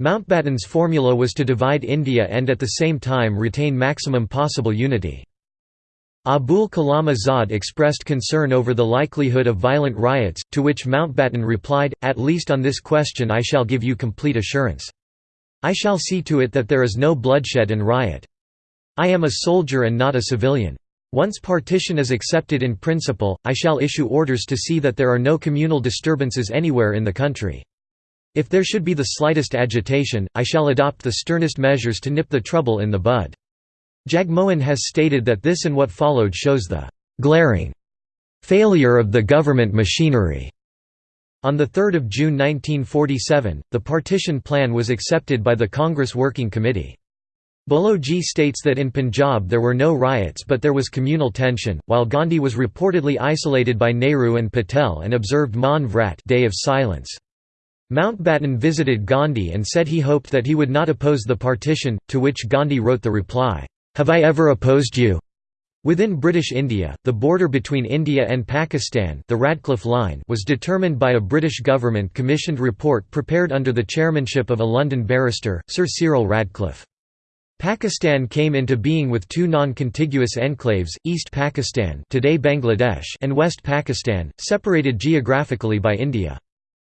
[SPEAKER 1] Mountbatten's formula was to divide India and at the same time retain maximum possible unity. Abul Kalam Azad expressed concern over the likelihood of violent riots, to which Mountbatten replied, At least on this question I shall give you complete assurance. I shall see to it that there is no bloodshed and riot. I am a soldier and not a civilian. Once partition is accepted in principle, I shall issue orders to see that there are no communal disturbances anywhere in the country. If there should be the slightest agitation, I shall adopt the sternest measures to nip the trouble in the bud. Jagmohan has stated that this and what followed shows the «glaring» failure of the government machinery. On 3 June 1947, the partition plan was accepted by the Congress Working Committee. Boloji states that in Punjab there were no riots but there was communal tension, while Gandhi was reportedly isolated by Nehru and Patel and observed Maun Vrat Day of Silence. Mountbatten visited Gandhi and said he hoped that he would not oppose the partition, to which Gandhi wrote the reply, have I ever opposed you? Within British India, the border between India and Pakistan the Radcliffe Line was determined by a British government-commissioned report prepared under the chairmanship of a London barrister, Sir Cyril Radcliffe. Pakistan came into being with two non-contiguous enclaves, East Pakistan today Bangladesh and West Pakistan, separated geographically by India.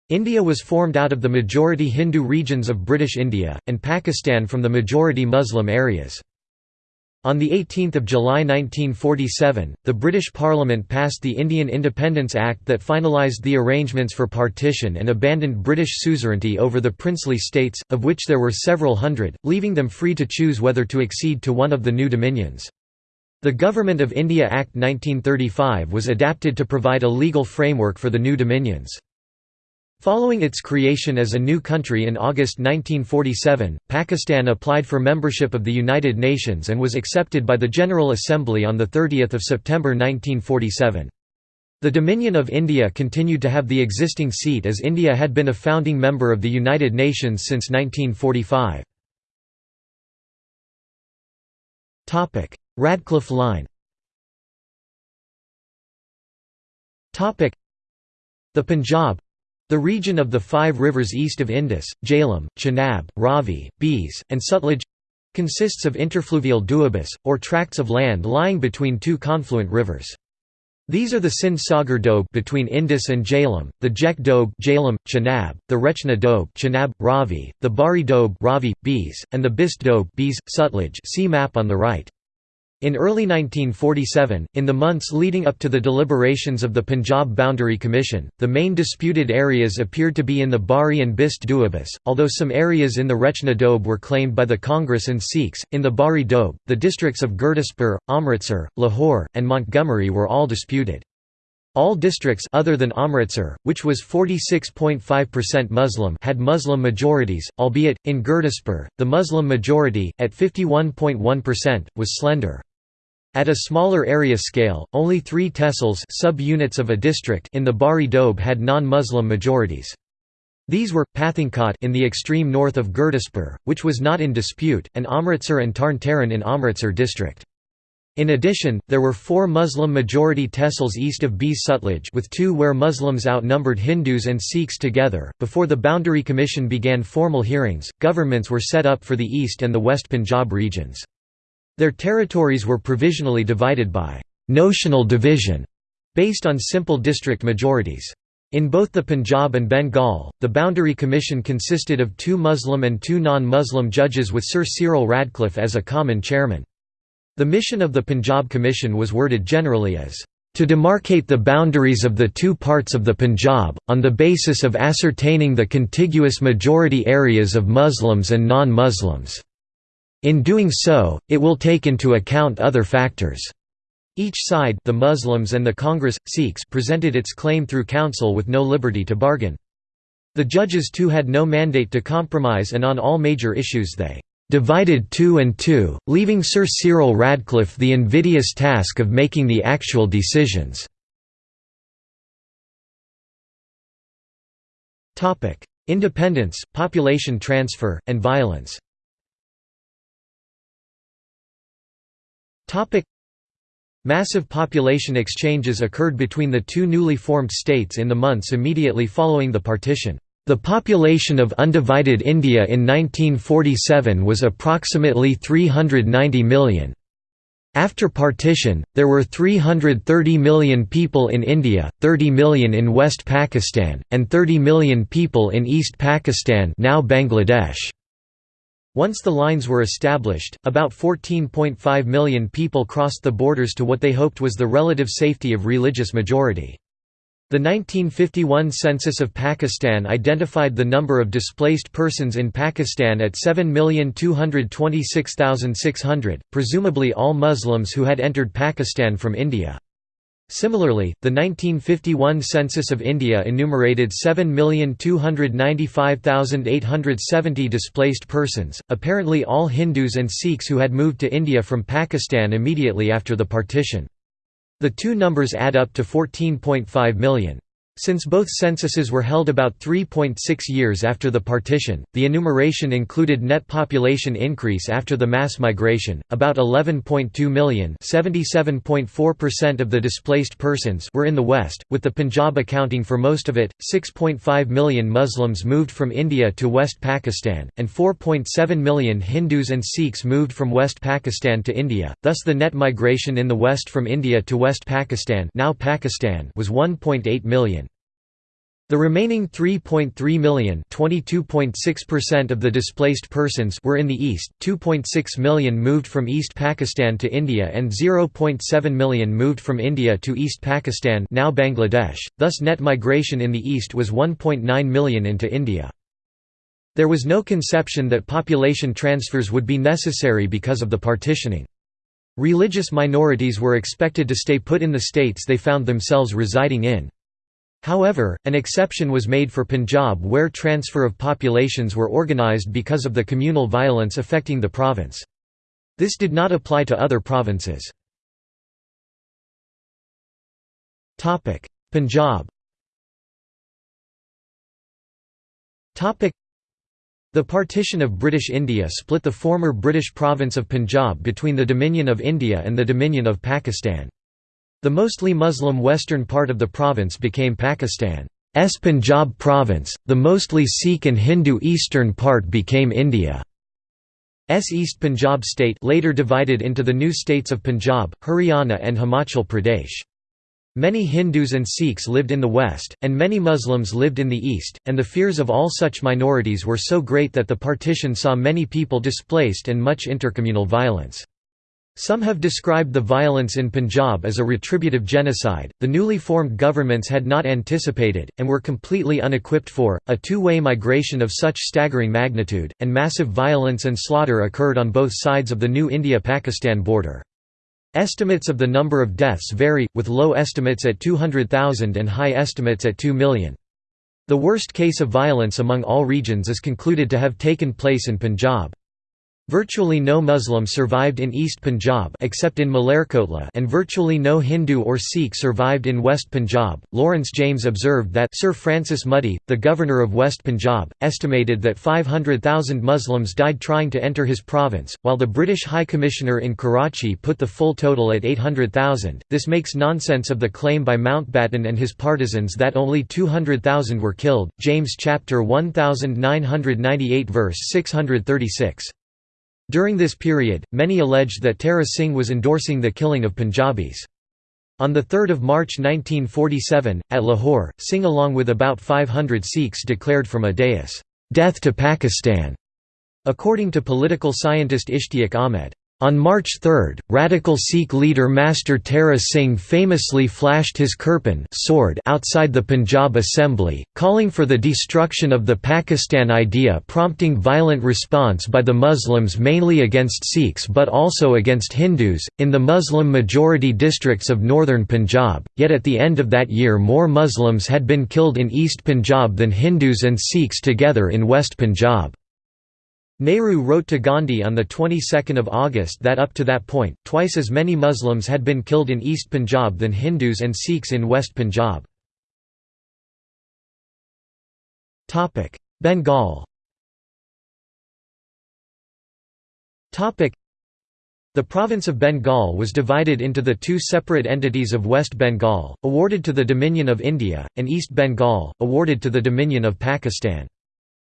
[SPEAKER 1] India was formed out of the majority Hindu regions of British India, and Pakistan from the majority Muslim areas. On 18 July 1947, the British Parliament passed the Indian Independence Act that finalised the arrangements for partition and abandoned British suzerainty over the princely states, of which there were several hundred, leaving them free to choose whether to accede to one of the new dominions. The Government of India Act 1935 was adapted to provide a legal framework for the new dominions. Following its creation as a new country in August 1947, Pakistan applied for membership of the United Nations and was accepted by the General Assembly on 30 September 1947. The Dominion of India continued to have the existing seat as India had been a founding member of the United Nations since 1945. Radcliffe Line The Punjab, the region of the five rivers east of Indus, Jhelum, Chenab, Ravi, Beas, and Sutlej consists of interfluvial doabs, or tracts of land lying between two confluent rivers. These are the Sindh Sagar Doab between Indus and Jhelum, the Jech Doab Jhelum, Chenab, the Rechna Doab Chenab, Ravi, the Bari Doab Ravi, Beas, and the Bist Doab Beas, Sutlej see map on the right. In early 1947, in the months leading up to the deliberations of the Punjab Boundary Commission, the main disputed areas appeared to be in the Bari and Bist Doabs, although some areas in the Rechna Doab were claimed by the Congress and Sikhs. In the Bari Doab, the districts of Gurdaspur, Amritsar, Lahore, and Montgomery were all disputed. All districts other than Amritsar, which was 46.5% Muslim had Muslim majorities, albeit, in Gurdaspur, the Muslim majority, at 51.1%, was slender. At a smaller area scale, only three tehsils sub-units of a district in the Bari Doab had non-Muslim majorities. These were, Pathankot in the extreme north of Gurdaspur, which was not in dispute, and Amritsar and Tarn Taran in Amritsar district. In addition, there were four Muslim-majority tehsils east of Beas Sutlej with two where Muslims outnumbered Hindus and Sikhs together. Before the Boundary Commission began formal hearings, governments were set up for the East and the West Punjab regions. Their territories were provisionally divided by «notional division» based on simple district majorities. In both the Punjab and Bengal, the Boundary Commission consisted of two Muslim and two non-Muslim judges with Sir Cyril Radcliffe as a common chairman. The mission of the Punjab Commission was worded generally as to demarcate the boundaries of the two parts of the Punjab, on the basis of ascertaining the contiguous majority areas of Muslims and non-Muslims. In doing so, it will take into account other factors. Each side the Muslims and the Congress, Sikhs presented its claim through counsel with no liberty to bargain. The judges too had no mandate to compromise and on all major issues they "...divided two and two, leaving Sir Cyril Radcliffe the invidious task of making the actual decisions." Independence, population transfer, and violence Massive population exchanges occurred between the two newly formed states in the months immediately following the partition. The population of undivided India in 1947 was approximately 390 million. After partition, there were 330 million people in India, 30 million in West Pakistan, and 30 million people in East Pakistan now Bangladesh. Once the lines were established, about 14.5 million people crossed the borders to what they hoped was the relative safety of religious majority. The 1951 census of Pakistan identified the number of displaced persons in Pakistan at 7,226,600, presumably all Muslims who had entered Pakistan from India. Similarly, the 1951 census of India enumerated 7,295,870 displaced persons, apparently all Hindus and Sikhs who had moved to India from Pakistan immediately after the partition. The two numbers add up to 14.5 million. Since both censuses were held about 3.6 years after the partition, the enumeration included net population increase after the mass migration, about 11.2 million (77.4% of the displaced persons were in the west, with the Punjab accounting for most of it. 6.5 million Muslims moved from India to West Pakistan, and 4.7 million Hindus and Sikhs moved from West Pakistan to India. Thus the net migration in the west from India to West Pakistan, now Pakistan was 1.8 million. The remaining 3.3 million 22.6% of the displaced persons were in the east, 2.6 million moved from East Pakistan to India and 0.7 million moved from India to East Pakistan now Bangladesh, thus net migration in the east was 1.9 million into India. There was no conception that population transfers would be necessary because of the partitioning. Religious minorities were expected to stay put in the states they found themselves residing in. However, an exception was made for Punjab where transfer of populations were organised because of the communal violence affecting the province. This did not apply to other provinces. Punjab the partition of British India split the former British province of Punjab between the Dominion of India and the Dominion of Pakistan. The mostly Muslim western part of the province became Pakistan's Punjab province, the mostly Sikh and Hindu eastern part became India's East Punjab state later divided into the new states of Punjab, Haryana and Himachal Pradesh. Many Hindus and Sikhs lived in the west, and many Muslims lived in the east, and the fears of all such minorities were so great that the partition saw many people displaced and much intercommunal violence. Some have described the violence in Punjab as a retributive genocide, the newly formed governments had not anticipated, and were completely unequipped for, a two-way migration of such staggering magnitude, and massive violence and slaughter occurred on both sides of the new India-Pakistan border. Estimates of the number of deaths vary, with low estimates at 200,000 and high estimates at 2 million. The worst case of violence among all regions is concluded to have taken place in Punjab. Virtually no Muslim survived in East Punjab except in Malerkotla and virtually no Hindu or Sikh survived in West Punjab. Lawrence James observed that Sir Francis Mudie, the governor of West Punjab, estimated that 500,000 Muslims died trying to enter his province, while the British High Commissioner in Karachi put the full total at 800,000. This makes nonsense of the claim by Mountbatten and his partisans that only 200,000 were killed. James chapter 1998 verse 636. During this period, many alleged that Tara Singh was endorsing the killing of Punjabis. On 3 March 1947, at Lahore, Singh along with about 500 Sikhs declared from a dais, "'Death to Pakistan'", according to political scientist Ishtiaq Ahmed. On March 3, radical Sikh leader Master Tara Singh famously flashed his kirpan sword outside the Punjab Assembly, calling for the destruction of the Pakistan idea prompting violent response by the Muslims mainly against Sikhs but also against Hindus, in the Muslim-majority districts of northern Punjab, yet at the end of that year more Muslims had been killed in East Punjab than Hindus and Sikhs together in West Punjab. Nehru wrote to Gandhi on the 22nd of August that up to that point, twice as many Muslims had been killed in East Punjab than Hindus and Sikhs in West Punjab. Bengal the province of Bengal was divided into the two separate entities of West Bengal, awarded to the Dominion of India, and East Bengal, awarded to the Dominion of Pakistan.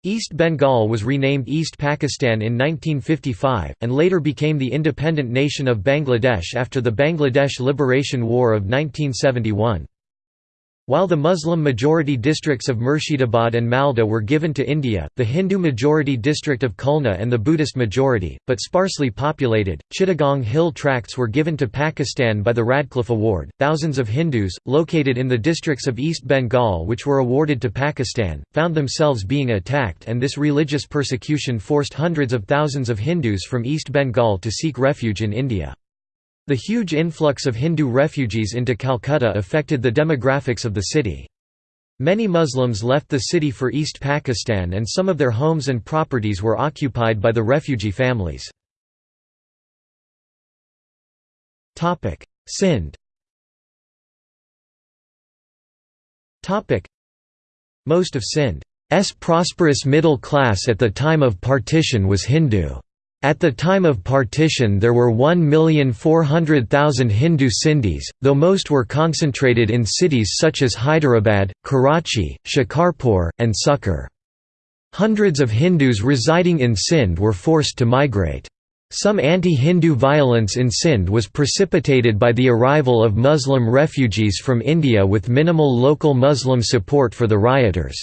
[SPEAKER 1] East Bengal was renamed East Pakistan in 1955, and later became the independent nation of Bangladesh after the Bangladesh Liberation War of 1971. While the Muslim-majority districts of Murshidabad and Malda were given to India, the Hindu-majority district of Khulna and the Buddhist-majority, but sparsely populated, Chittagong Hill tracts were given to Pakistan by the Radcliffe Award. Thousands of Hindus, located in the districts of East Bengal which were awarded to Pakistan, found themselves being attacked and this religious persecution forced hundreds of thousands of Hindus from East Bengal to seek refuge in India. The huge influx of Hindu refugees into Calcutta affected the demographics of the city. Many Muslims left the city for East Pakistan and some of their homes and properties were occupied by the refugee families. Sindh Most of Sindh's prosperous middle class at the time of partition was Hindu. At the time of partition there were 1,400,000 Hindu Sindhis, though most were concentrated in cities such as Hyderabad, Karachi, Shikarpur, and Sukkur. Hundreds of Hindus residing in Sindh were forced to migrate. Some anti-Hindu violence in Sindh was precipitated by the arrival of Muslim refugees from India with minimal local Muslim support for the rioters.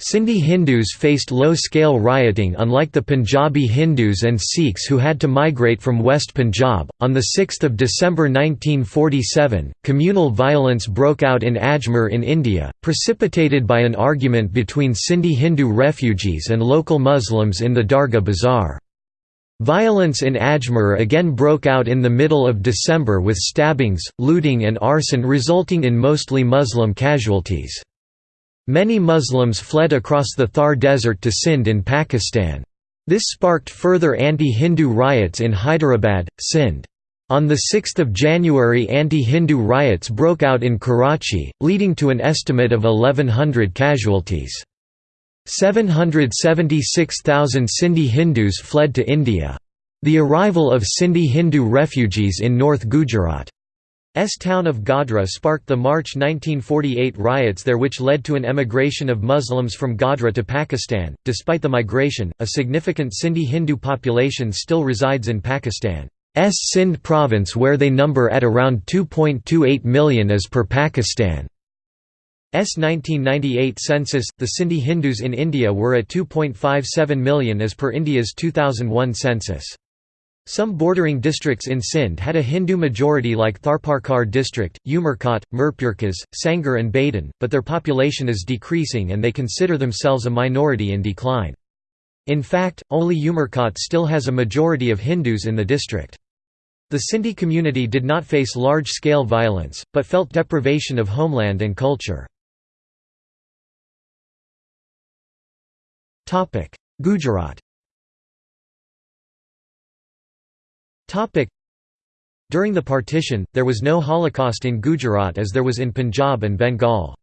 [SPEAKER 1] Sindhi Hindus faced low-scale rioting unlike the Punjabi Hindus and Sikhs who had to migrate from West Punjab. On the 6th of December 1947, communal violence broke out in Ajmer in India, precipitated by an argument between Sindhi Hindu refugees and local Muslims in the Dargah Bazaar. Violence in Ajmer again broke out in the middle of December with stabbings, looting and arson resulting in mostly Muslim casualties. Many Muslims fled across the Thar Desert to Sindh in Pakistan. This sparked further anti-Hindu riots in Hyderabad, Sindh. On 6 January anti-Hindu riots broke out in Karachi, leading to an estimate of 1,100 casualties. 776,000 Sindhi Hindus fled to India. The arrival of Sindhi Hindu refugees in North Gujarat S town of Godhra sparked the March 1948 riots there which led to an emigration of Muslims from Godhra to Pakistan. Despite the migration, a significant Sindhi Hindu population still resides in Pakistan. S Sindh province where they number at around 2.28 million as per Pakistan's 1998 census. The Sindhi Hindus in India were at 2.57 million as per India's 2001 census. Some bordering districts in Sindh had a Hindu majority like Tharparkar district, Umerkot, Mirpurkhas, Sanghar and Badin, but their population is decreasing and they consider themselves a minority in decline. In fact, only Umerkot still has a majority of Hindus in the district. The Sindhi community did not face large-scale violence, but felt deprivation of homeland and culture. Gujarat During the partition, there was no Holocaust in Gujarat as there was in Punjab and Bengal.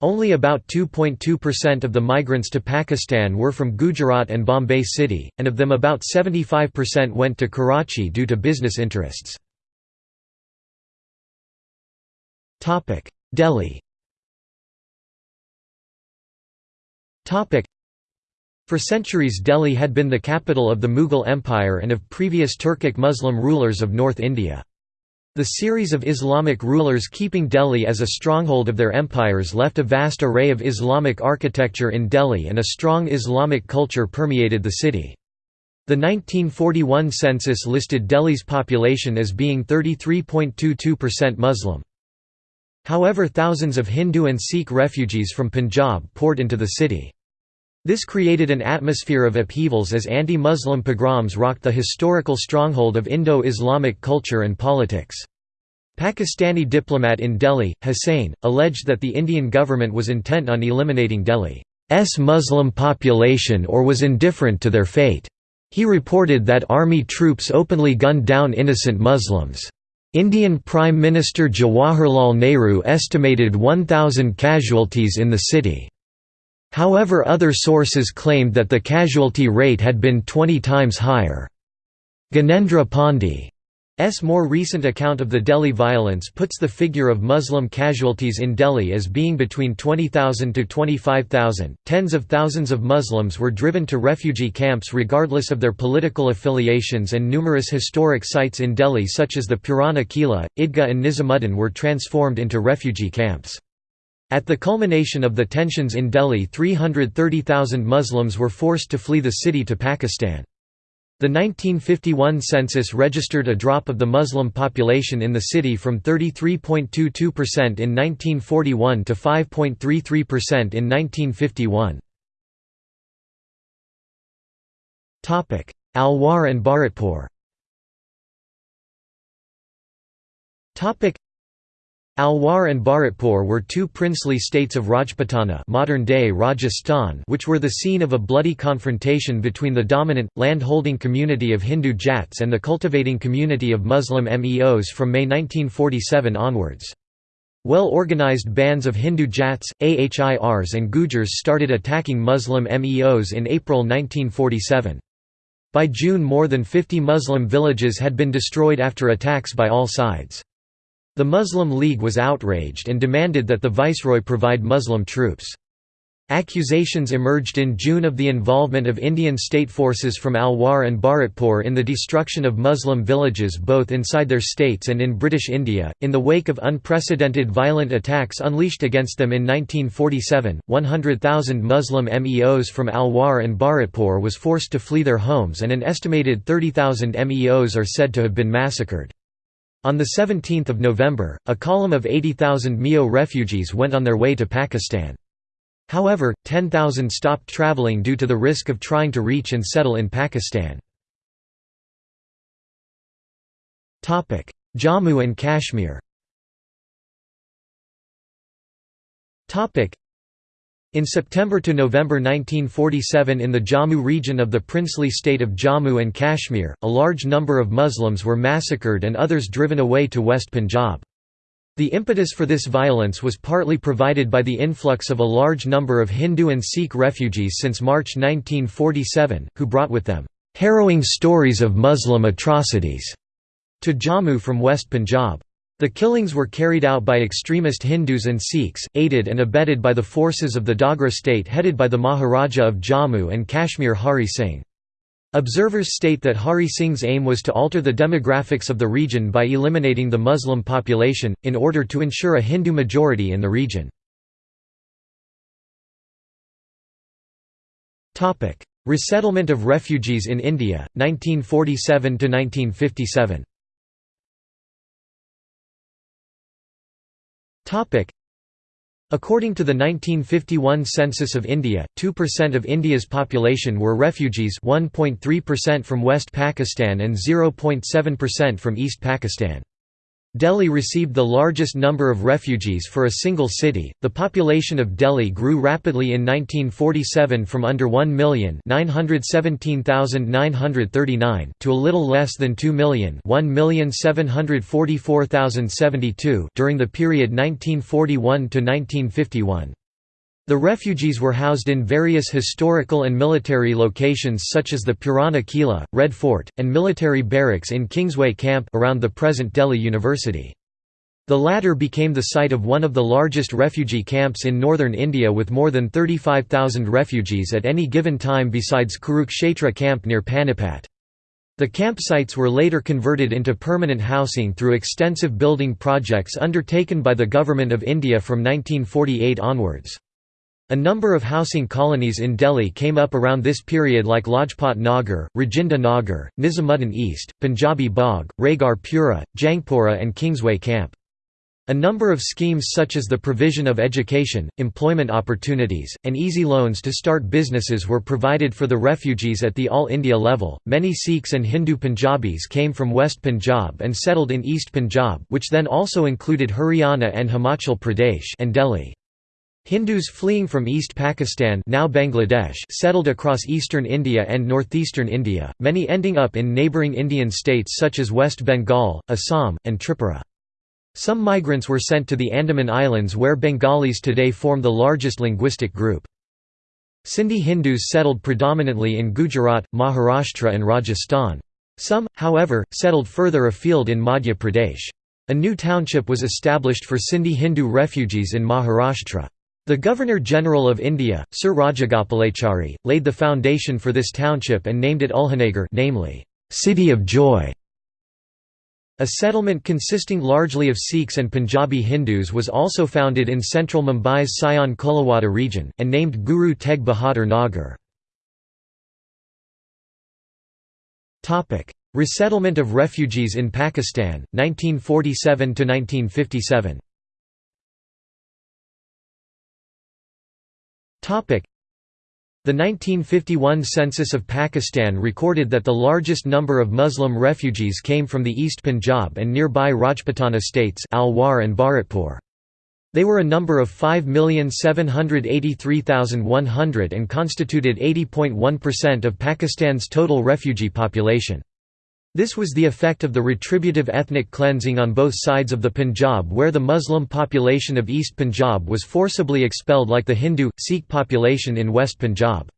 [SPEAKER 1] Only about 2.2% of the migrants to Pakistan were from Gujarat and Bombay City, and of them about 75% went to Karachi due to business interests. Delhi for centuries Delhi had been the capital of the Mughal Empire and of previous Turkic Muslim rulers of North India. The series of Islamic rulers keeping Delhi as a stronghold of their empires left a vast array of Islamic architecture in Delhi and a strong Islamic culture permeated the city. The 1941 census listed Delhi's population as being 33.22% Muslim. However thousands of Hindu and Sikh refugees from Punjab poured into the city. This created an atmosphere of upheavals as anti-Muslim pogroms rocked the historical stronghold of Indo-Islamic culture and politics. Pakistani diplomat in Delhi, Hussain, alleged that the Indian government was intent on eliminating Delhi's Muslim population or was indifferent to their fate. He reported that army troops openly gunned down innocent Muslims. Indian Prime Minister Jawaharlal Nehru estimated 1,000 casualties in the city. However other sources claimed that the casualty rate had been 20 times higher. Gyanendra Pandey's more recent account of the Delhi violence puts the figure of Muslim casualties in Delhi as being between 20,000 to 25,000. Tens of thousands of Muslims were driven to refugee camps regardless of their political affiliations, and numerous historic sites in Delhi, such as the Purana Qila, Idgah, and Nizamuddin, were transformed into refugee camps. At the culmination of the tensions in Delhi 330,000 Muslims were forced to flee the city to Pakistan. The 1951 census registered a drop of the Muslim population in the city from 33.22% in 1941 to 5.33% in 1951. Alwar and Bharatpur Alwar and Bharatpur were two princely states of Rajputana modern-day Rajasthan which were the scene of a bloody confrontation between the dominant, land-holding community of Hindu Jats and the cultivating community of Muslim Meos from May 1947 onwards. Well-organized bands of Hindu Jats, Ahirs and Gujars started attacking Muslim Meos in April 1947. By June more than 50 Muslim villages had been destroyed after attacks by all sides. The Muslim League was outraged and demanded that the viceroy provide Muslim troops. Accusations emerged in June of the involvement of Indian state forces from Alwar and Bharatpur in the destruction of Muslim villages both inside their states and in British India. In the wake of unprecedented violent attacks unleashed against them in 1947, 100,000 Muslim Meos from Alwar and Bharatpur was forced to flee their homes and an estimated 30,000 Meos are said to have been massacred. On 17 November, a column of 80,000 Meo refugees went on their way to Pakistan. However, 10,000 stopped travelling due to the risk of trying to reach and settle in Pakistan. Jammu and Kashmir in September to November 1947 in the Jammu region of the princely state of Jammu and Kashmir, a large number of Muslims were massacred and others driven away to West Punjab. The impetus for this violence was partly provided by the influx of a large number of Hindu and Sikh refugees since March 1947, who brought with them, "...harrowing stories of Muslim atrocities," to Jammu from West Punjab. The killings were carried out by extremist Hindus and Sikhs, aided and abetted by the forces of the Dogra state headed by the Maharaja of Jammu and Kashmir Hari Singh. Observers state that Hari Singh's aim was to alter the demographics of the region by eliminating the Muslim population, in order to ensure a Hindu majority in the region. Resettlement of refugees in India, 1947–1957 According to the 1951 census of India, 2% of India's population were refugees 1.3% from West Pakistan and 0.7% from East Pakistan. Delhi received the largest number of refugees for a single city. The population of Delhi grew rapidly in 1947 from under 1 million (917,939) to a little less than 2 million (1,744,072) during the period 1941 to 1951. The refugees were housed in various historical and military locations such as the Purana Kila, Red Fort, and military barracks in Kingsway Camp around the present Delhi University. The latter became the site of one of the largest refugee camps in northern India with more than 35,000 refugees at any given time besides Kurukshetra camp near Panipat. The campsites were later converted into permanent housing through extensive building projects undertaken by the Government of India from 1948 onwards. A number of housing colonies in Delhi came up around this period like Lajpat Nagar, Rajinder Nagar, Nizamuddin East, Punjabi Bagh, Raigarh Pura, Jangpura and Kingsway Camp. A number of schemes such as the provision of education, employment opportunities, and easy loans to start businesses were provided for the refugees at the All India level. Many Sikhs and Hindu Punjabis came from West Punjab and settled in East Punjab, which then also included Haryana and Himachal Pradesh and Delhi. Hindus fleeing from East Pakistan now Bangladesh settled across eastern India and northeastern India, many ending up in neighbouring Indian states such as West Bengal, Assam, and Tripura. Some migrants were sent to the Andaman Islands where Bengalis today form the largest linguistic group. Sindhi Hindus settled predominantly in Gujarat, Maharashtra and Rajasthan. Some, however, settled further afield in Madhya Pradesh. A new township was established for Sindhi Hindu refugees in Maharashtra. The Governor-General of India, Sir Rajagopalachari, laid the foundation for this township and named it Ulhasnagar namely, City of Joy. A settlement consisting largely of Sikhs and Punjabi Hindus was also founded in central Mumbai's Sion Koliwada region, and named Guru Tegh Bahadur Nagar. Resettlement of refugees in Pakistan, 1947–1957 The 1951 census of Pakistan recorded that the largest number of Muslim refugees came from the East Punjab and nearby Rajputana states Alwar and Bharatpur. They were a number of 5,783,100 and constituted 80.1% of Pakistan's total refugee population. This was the effect of the retributive ethnic cleansing on both sides of the Punjab where the Muslim population of East Punjab was forcibly expelled like the Hindu, Sikh population in West Punjab.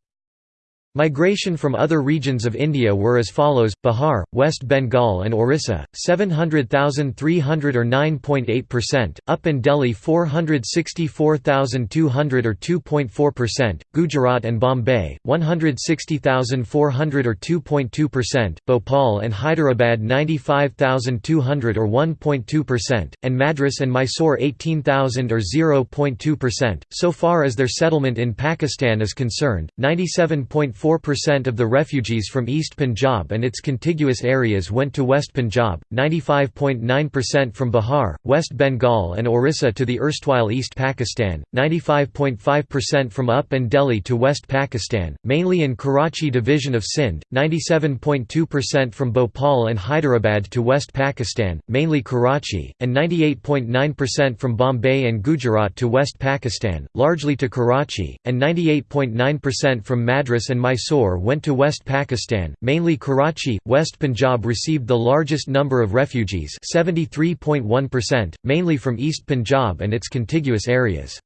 [SPEAKER 1] Migration from other regions of India were as follows: Bihar, West Bengal and Orissa, 700,300 or 9.8%; UP and Delhi 464,200 or 2.4%; Gujarat and Bombay, 160,400 or 2.2%; Bhopal and Hyderabad 95,200 or 1.2%; and Madras and Mysore 18,000 or 0.2%. So far as their settlement in Pakistan is concerned, 97. 4% of the refugees from East Punjab and its contiguous areas went to West Punjab, 95.9% from Bihar, West Bengal and Orissa to the erstwhile East Pakistan, 95.5% from UP and Delhi to West Pakistan, mainly in Karachi division of Sindh, 97.2% from Bhopal and Hyderabad to West Pakistan, mainly Karachi, and 98.9% from Bombay and Gujarat to West Pakistan, largely to Karachi, and 98.9% from Madras and Mysore went to West Pakistan, mainly Karachi. West Punjab received the largest number of refugees 73.1%, mainly from East Punjab and its contiguous areas.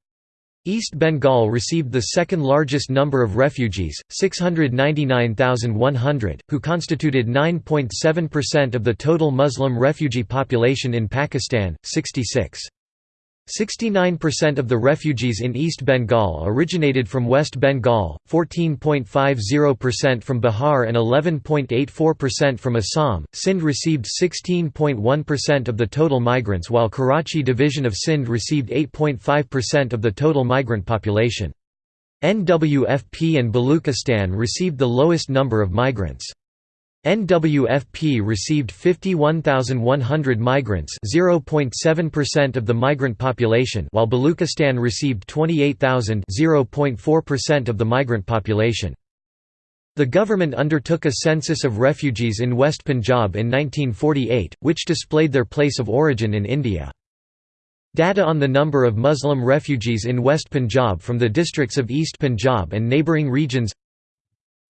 [SPEAKER 1] East Bengal received the second largest number of refugees, 699,100, who constituted 9.7% of the total Muslim refugee population in Pakistan, 66. 69% of the refugees in East Bengal originated from West Bengal, 14.50% from Bihar and 11.84% from Assam. Sindh received 16.1% of the total migrants while Karachi division of Sindh received 8.5% of the total migrant population. NWFP and Baluchistan received the lowest number of migrants. NWFP received 51,100 migrants 0.7% of the migrant population while Baluchistan received 28,000 0.4% of the migrant population. The government undertook a census of refugees in West Punjab in 1948, which displayed their place of origin in India. Data on the number of Muslim refugees in West Punjab from the districts of East Punjab and neighbouring regions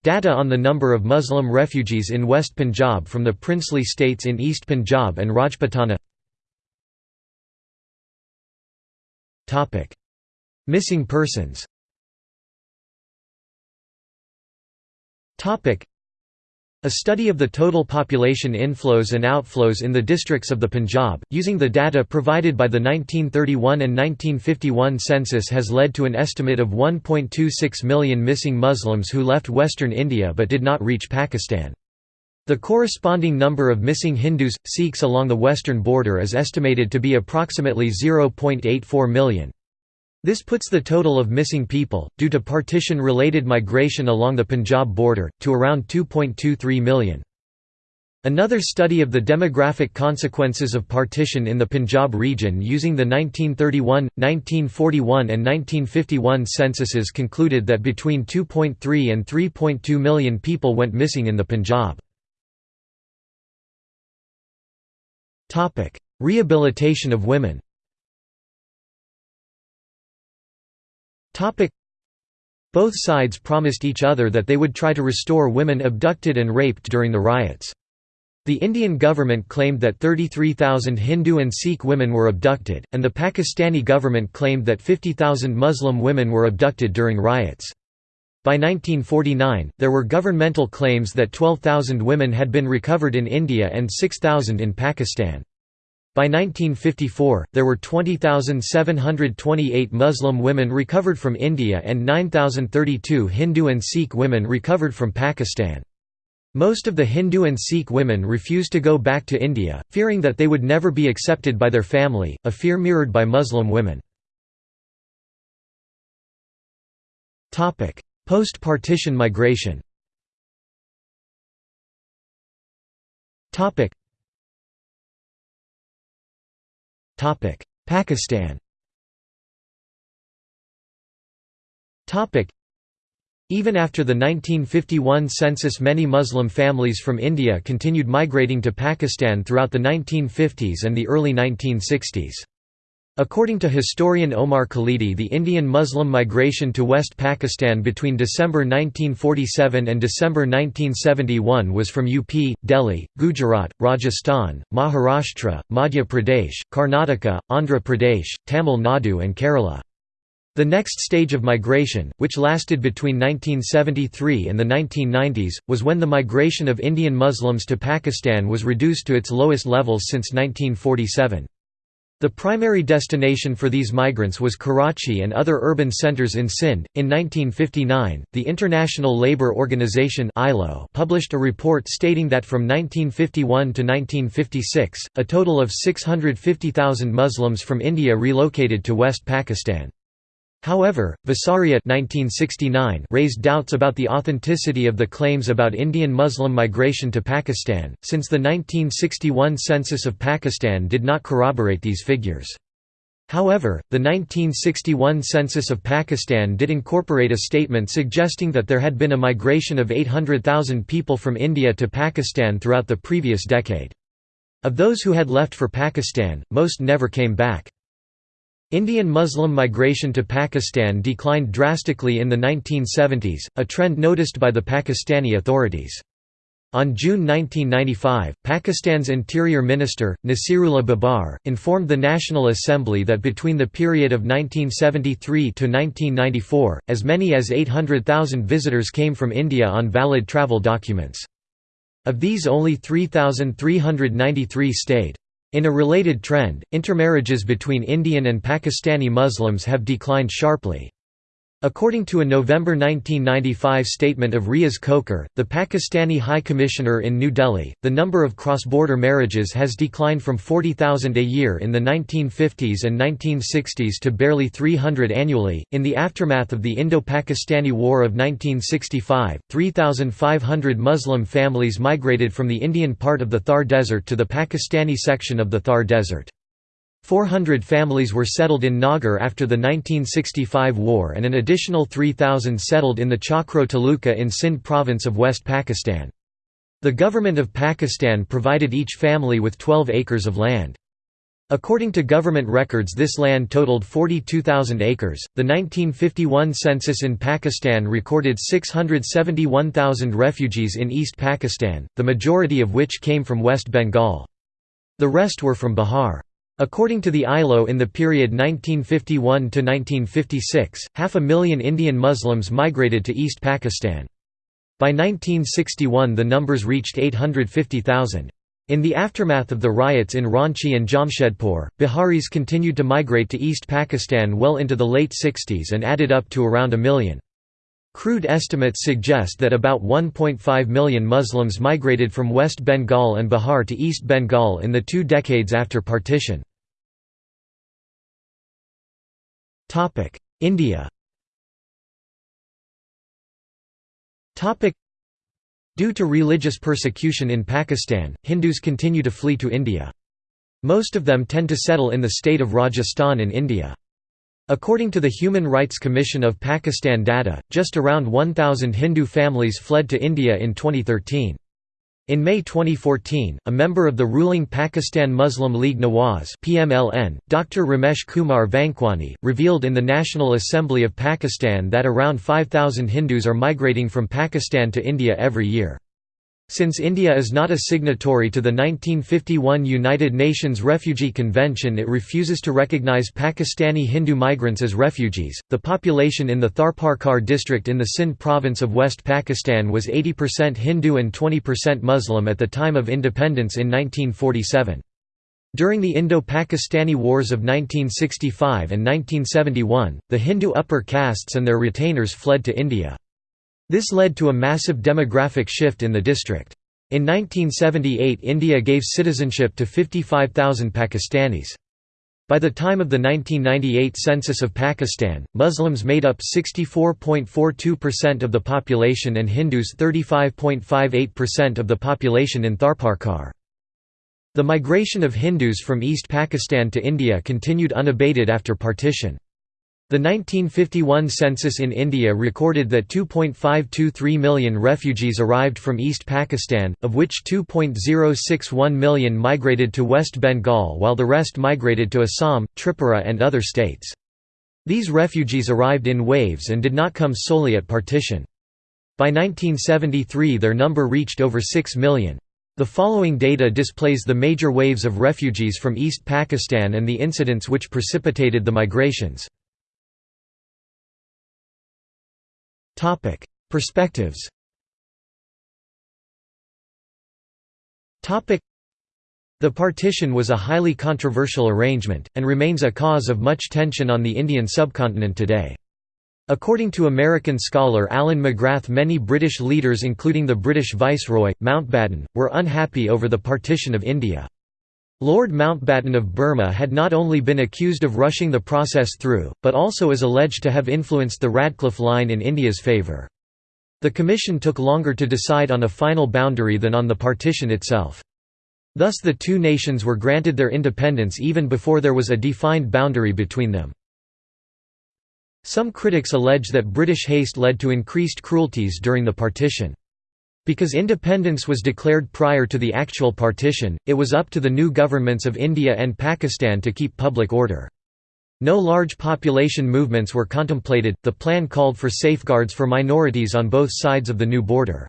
[SPEAKER 1] Data on the number of Muslim refugees in West Punjab from the princely states in East Punjab and Rajputana. Missing persons a study of the total population inflows and outflows in the districts of the Punjab, using the data provided by the 1931 and 1951 census has led to an estimate of 1.26 million missing Muslims who left western India but did not reach Pakistan. The corresponding number of missing Hindus, Sikhs along the western border is estimated to be approximately 0.84 million. This puts the total of missing people, due to partition-related migration along the Punjab border, to around 2.23 million. Another study of the demographic consequences of partition in the Punjab region using the 1931, 1941 and 1951 censuses concluded that between 2.3 and 3.2 million people went missing in the Punjab. Rehabilitation of women Both sides promised each other that they would try to restore women abducted and raped during the riots. The Indian government claimed that 33,000 Hindu and Sikh women were abducted, and the Pakistani government claimed that 50,000 Muslim women were abducted during riots. By 1949, there were governmental claims that 12,000 women had been recovered in India and 6,000 in Pakistan. By 1954, there were 20,728 Muslim women recovered from India and 9,032 Hindu and Sikh women recovered from Pakistan. Most of the Hindu and Sikh women refused to go back to India, fearing that they would never be accepted by their family, a fear mirrored by Muslim women. Post-partition migration Pakistan. Even after the 1951 census many Muslim families from India continued migrating to Pakistan throughout the 1950s and the early 1960s. According to historian Omar Khalidi the Indian Muslim migration to West Pakistan between December 1947 and December 1971 was from UP, Delhi, Gujarat, Rajasthan, Maharashtra, Madhya Pradesh, Karnataka, Andhra Pradesh, Tamil Nadu and Kerala. The next stage of migration, which lasted between 1973 and the 1990s, was when the migration of Indian Muslims to Pakistan was reduced to its lowest levels since 1947. The primary destination for these migrants was Karachi and other urban centers in Sindh. In 1959, the International Labour Organization (ILO) published a report stating that from 1951 to 1956, a total of 650,000 Muslims from India relocated to West Pakistan. However, Visaria 1969 raised doubts about the authenticity of the claims about Indian Muslim migration to Pakistan, since the 1961 census of Pakistan did not corroborate these figures. However, the 1961 census of Pakistan did incorporate a statement suggesting that there had been a migration of 800,000 people from India to Pakistan throughout the previous decade. Of those who had left for Pakistan, most never came back. Indian Muslim migration to Pakistan declined drastically in the 1970s, a trend noticed by the Pakistani authorities. On June 1995, Pakistan's Interior Minister, Naseerullah Babar, informed the National Assembly that between the period of 1973 to 1994, as many as 800,000 visitors came from India on valid travel documents. Of these only 3,393 stayed. In a related trend, intermarriages between Indian and Pakistani Muslims have declined sharply. According to a November 1995 statement of Riaz Khokhar, the Pakistani High Commissioner in New Delhi, the number of cross-border marriages has declined from 40,000 a year in the 1950s and 1960s to barely 300 annually. In the aftermath of the Indo-Pakistani War of 1965, 3,500 Muslim families migrated from the Indian part of the Thar Desert to the Pakistani section of the Thar Desert. 400 families were settled in Nagar after the 1965 war and an additional 3,000 settled in the Chachro Taluka in Sindh province of West Pakistan. The government of Pakistan provided each family with 12 acres of land. According to government records, this land totaled 42,000 acres. The 1951 census in Pakistan recorded 671,000 refugees in East Pakistan, the majority of which came from West Bengal. The rest were from Bihar. According to the ILO in the period 1951–1956, half a million Indian Muslims migrated to East Pakistan. By 1961 the numbers reached 850,000. In the aftermath of the riots in Ranchi and Jamshedpur, Biharis continued to migrate to East Pakistan well into the late 60s and added up to around a million. Crude estimates suggest that about 1.5 million Muslims migrated from West Bengal and Bihar to East Bengal in the two decades after partition. India Due to religious persecution in Pakistan, Hindus continue to flee to India. Most of them tend to settle in the state of Rajasthan in India. According to the Human Rights Commission of Pakistan data, just around 1,000 Hindu families fled to India in 2013. In May 2014, a member of the ruling Pakistan Muslim League Nawaz PMLN, Dr. Ramesh Kumar Vankwani, revealed in the National Assembly of Pakistan that around 5,000 Hindus are migrating from Pakistan to India every year. Since India is not a signatory to the 1951 United Nations Refugee Convention, it refuses to recognize Pakistani Hindu migrants as refugees. The population in the Tharparkar district in the Sindh province of West Pakistan was 80% Hindu and 20% Muslim at the time of independence in 1947. During the Indo-Pakistani Wars of 1965 and 1971, the Hindu upper castes and their retainers fled to India. This led to a massive demographic shift in the district. In 1978 India gave citizenship to 55,000 Pakistanis. By the time of the 1998 census of Pakistan, Muslims made up 64.42% of the population and Hindus 35.58% of the population in Tharparkar. The migration of Hindus from East Pakistan to India continued unabated after partition. The 1951 census in India recorded that 2.523 million refugees arrived from East Pakistan, of which 2.061 million migrated to West Bengal while the rest migrated to Assam, Tripura and other states. These refugees arrived in waves and did not come solely at partition. By 1973 their number reached over 6 million. The following data displays the major waves of refugees from East Pakistan and the incidents which precipitated the migrations. Topic: Perspectives. Topic: The partition was a highly controversial arrangement and remains a cause of much tension on the Indian subcontinent today. According to American scholar Allen McGrath many British leaders including the British Viceroy, Mountbatten, were unhappy over the partition of India. Lord Mountbatten of Burma had not only been accused of rushing the process through, but also is alleged to have influenced the Radcliffe Line in India's favour. The Commission took longer to decide on a final boundary than on the partition itself. Thus the two nations were granted their independence even before there was a defined boundary between them. Some critics allege that British haste led to increased cruelties during the partition. Because independence was declared prior to the actual partition, it was up to the new governments of India and Pakistan to keep public order. No large population movements were contemplated, the plan called for safeguards for minorities on both sides of the new border.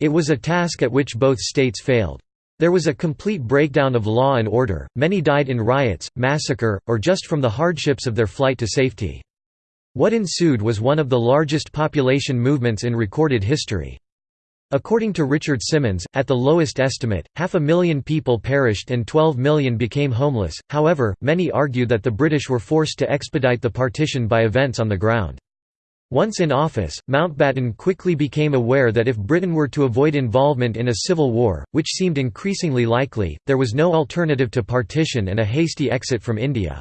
[SPEAKER 1] It was a task at which both states failed. There was a complete breakdown of law and order, many died in riots, massacre, or just from the hardships of their flight to safety. What ensued was one of the largest population movements in recorded history. According to Richard Symonds, at the lowest estimate, half a million people perished and 12 million became homeless. However, many argue that the British were forced to expedite the partition by events on the ground. Once in office, Mountbatten quickly became aware that if Britain were to avoid involvement in a civil war, which seemed increasingly likely, there was no alternative to partition and a hasty exit from India.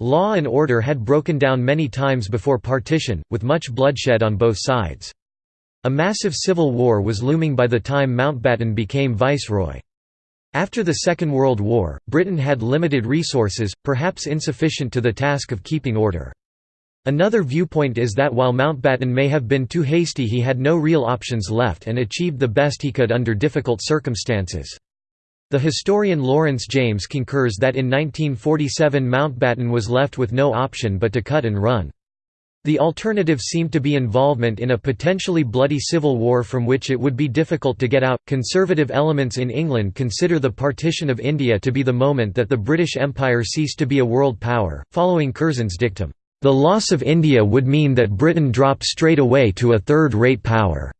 [SPEAKER 1] Law and order had broken down many times before partition, with much bloodshed on both sides. A massive civil war was looming by the time Mountbatten became viceroy. After the Second World War, Britain had limited resources, perhaps insufficient to the task of keeping order. Another viewpoint is that while Mountbatten may have been too hasty he had no real options left and achieved the best he could under difficult circumstances. The historian Lawrence James concurs that in 1947 Mountbatten was left with no option but to cut and run. The alternative seemed to be involvement in a potentially bloody civil war from which it would be difficult to get out. Conservative elements in England consider the partition of India to be the moment that the British Empire ceased to be a world power, following Curzon's dictum. The loss of India would mean that Britain dropped straight away to a third-rate power.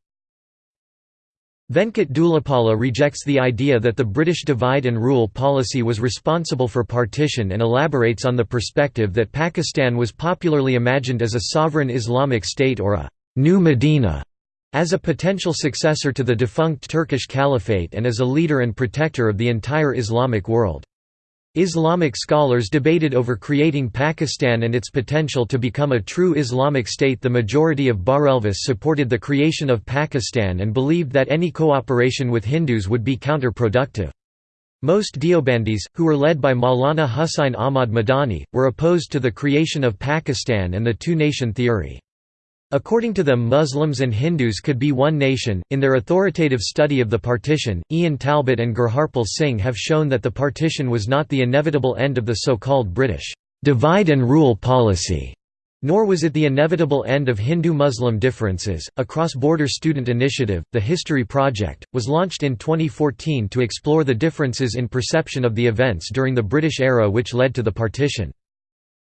[SPEAKER 1] Venkat Dhulipala rejects the idea that the British divide-and-rule policy was responsible for partition and elaborates on the perspective that Pakistan was popularly imagined as a sovereign Islamic state or a «new Medina» as a potential successor to the defunct Turkish Caliphate and as a leader and protector of the entire Islamic world. Islamic scholars debated over creating Pakistan and its potential to become a true Islamic state. The majority of Barelvis supported the creation of Pakistan and believed that any cooperation with Hindus would be counterproductive. Most Deobandis, who were led by Maulana Hussain Ahmad Madani, were opposed to the creation of Pakistan and the two-nation theory. According to them Muslims and Hindus could be one nation. In their authoritative study of the partition, Ian Talbot and Gurharpal Singh have shown that the partition was not the inevitable end of the so-called British divide and rule policy. Nor was it the inevitable end of Hindu-Muslim differences. A cross-border student initiative, the History Project, was launched in 2014 to explore the differences in perception of the events during the British era which led to the partition.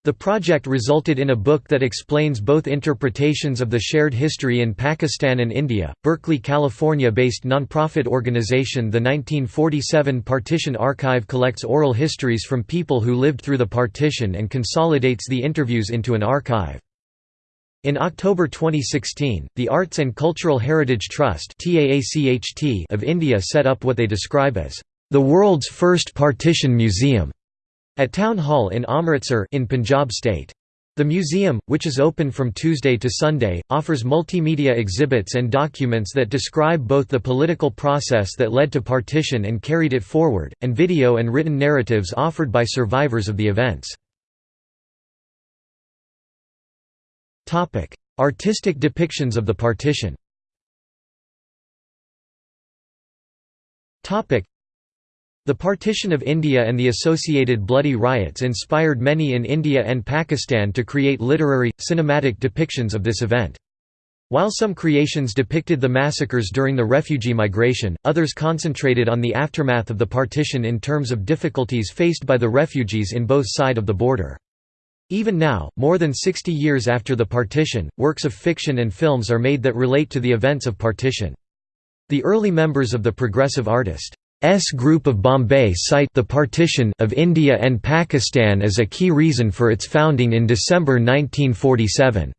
[SPEAKER 1] The project resulted in a book that explains both interpretations of the shared history in Pakistan and India. Berkeley, California based nonprofit organization The 1947 Partition Archive collects oral histories from people who lived through the partition and consolidates the interviews into an archive. In October 2016, the Arts and Cultural Heritage Trust of India set up what they describe as the world's first partition museum at Town Hall in Amritsar in Punjab state. The museum, which is open from Tuesday to Sunday, offers multimedia exhibits and documents that describe both the political process that led to partition and carried it forward, and video and written narratives offered by survivors of the events. Artistic depictions of the partition the partition of India and the associated bloody riots inspired many in India and Pakistan to create literary, cinematic depictions of this event. While some creations depicted the massacres during the refugee migration, others concentrated on the aftermath of the partition in terms of difficulties faced by the refugees in both sides of the border. Even now, more than 60 years after the partition, works of fiction and films are made that relate to the events of partition. The early members of the Progressive Artist S Group of Bombay cite the partition of India and Pakistan as a key reason for its founding in December 1947.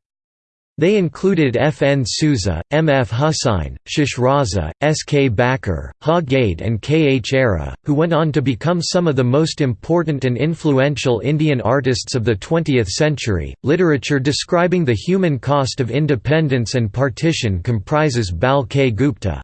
[SPEAKER 1] They included F. N. Souza, M. F. Husain, Shishraza, S. K. Bakre, Ha Gade and K. H. Ara, who went on to become some of the most important and influential Indian artists of the 20th century. Literature describing the human cost of independence and partition comprises Bal K. Gupta.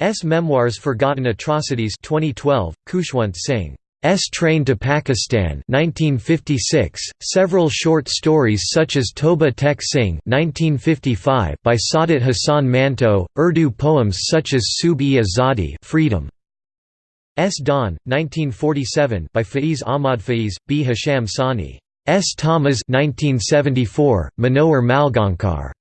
[SPEAKER 1] S. Memoirs Forgotten Atrocities 2012 Khushwant Singh. S. Train to Pakistan 1956 several short stories such as Toba Tek Singh 1955 by Saadat Hasan Manto Urdu poems such as Sub-e-Azadi Freedom. S. Dawn 1947 by Faiz Ahmad Faiz Bhisham Sahni. S. Tamas 1974 Manohar Malgaonkar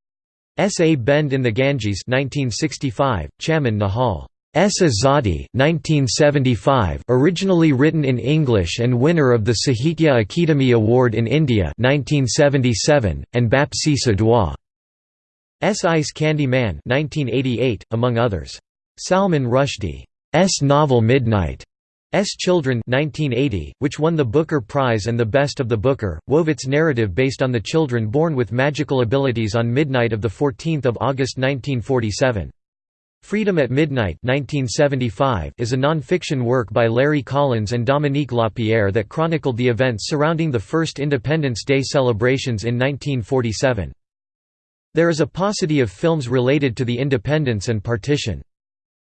[SPEAKER 1] S. A. Bend in the Ganges 1965, Chaman Nahal. S. Azadi 1975, originally written in English and winner of the Sahitya Akademi Award in India 1977, and Bapsi Sidhwa. S. Ice Candy Man 1988, among others. Salman Rushdie. S. novel Midnight. Children 1980, which won the Booker Prize and the Best of the Booker, wove its narrative based on the children born with magical abilities on midnight of 14 August 1947. Freedom at Midnight 1975 is a non-fiction work by Larry Collins and Dominique Lapierre that chronicled the events surrounding the first Independence Day celebrations in 1947. There is a paucity of films related to the independence and partition.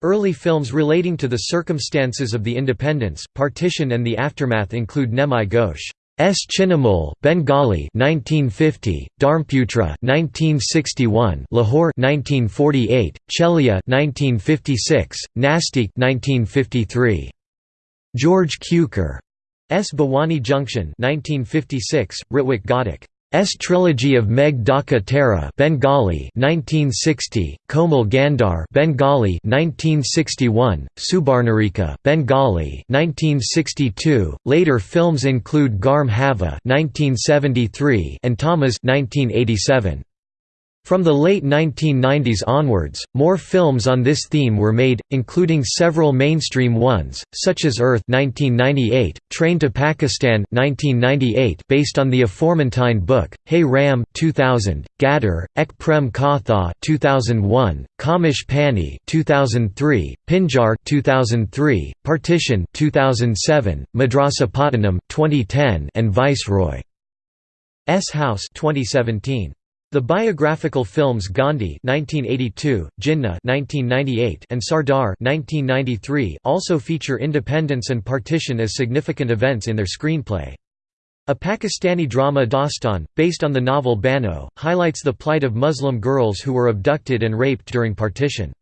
[SPEAKER 1] Early films relating to the circumstances of the independence, partition and the aftermath include Nimai Ghosh. S. Chinnamul, Bengali 1950, Dharmputra 1961, Lahore 1948, Chelia 1956, Nastik 1953. George Cukor S. Bhawani Junction 1956, Ritwik Ghatak S trilogy of Megh Dhaka Tara Bengali 1960 Komal Gandhar Bengali 1961 Subarnarekha Bengali 1962 Later films include Garm Hava 1973 and Tamas 1987 from the late 1990s onwards, more films on this theme were made, including several mainstream ones, such as Earth 1998, Train to Pakistan 1998 based on the aforementioned book, Hey Ram 2000, Gadar, Ek Prem Katha 2001, Khamosh Pani 2003, Pinjar 2003, Partition 2007, Madrasapattinam 2010 and Viceroy S House 2017. The biographical films Gandhi (1982), Jinnah (1998), and Sardar (1993) also feature independence and partition as significant events in their screenplay. A Pakistani drama Dastan, based on the novel Bano, highlights the plight of Muslim girls who were abducted and raped during partition.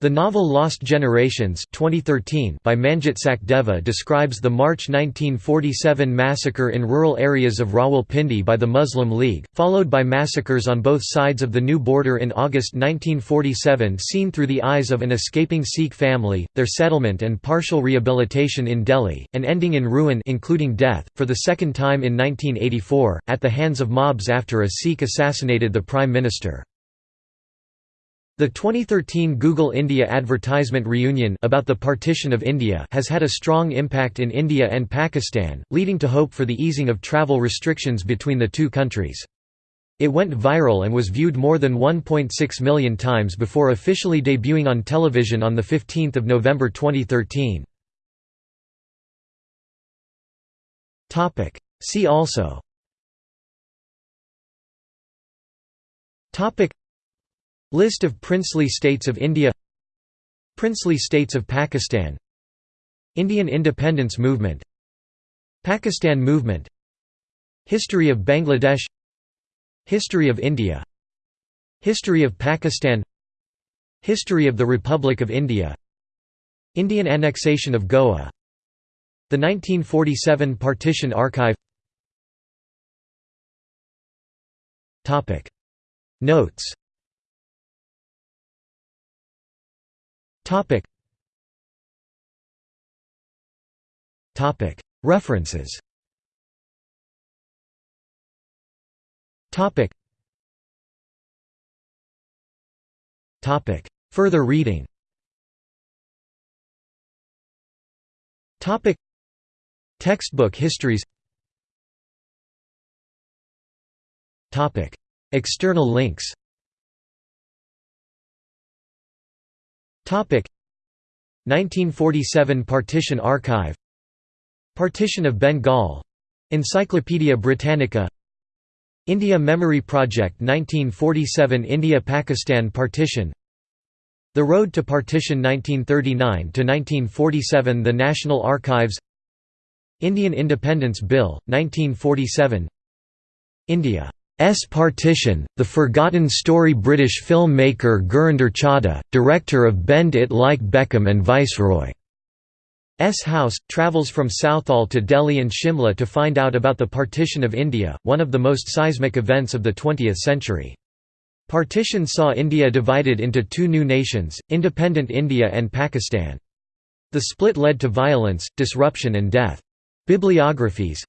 [SPEAKER 1] The novel Lost Generations 2013 by Manjit Sachdeva describes the March 1947 massacre in rural areas of Rawalpindi by the Muslim League, followed by massacres on both sides of the new border in August 1947 seen through the eyes of an escaping Sikh family, their settlement and partial rehabilitation in Delhi, and ending in ruin including death, for the second time in 1984, at the hands of mobs after a Sikh assassinated the Prime Minister. The 2013 Google India advertisement reunion about the partition of India has had a strong impact in India and Pakistan, leading to hope for the easing of travel restrictions between the two countries. It went viral and was viewed more than 1.6 million times before officially debuting on television on 15 November 2013. See also List of princely states of India Princely states of Pakistan Indian independence movement Pakistan movement History of Bangladesh History of India History of Pakistan History of the Republic of India Indian annexation of Goa The 1947 Partition Archive Notes References. Topic. Topic. Further reading. Topic. Textbook histories. Topic. External links. 1947 Partition Archive. Partition of Bengal. Encyclopaedia Britannica. India Memory Project 1947 India-Pakistan Partition. The Road to Partition 1939–1947 The National Archives. Indian Independence Bill, 1947 India S Partition, The Forgotten Story British filmmaker Gurinder Chadha, director of Bend It Like Beckham and Viceroy. S House, travels from Southall to Delhi and Shimla to find out about the partition of India, one of the most seismic events of the 20th century. Partition saw India divided into two new nations, independent India and Pakistan. The split led to violence, disruption and death. Bibliographies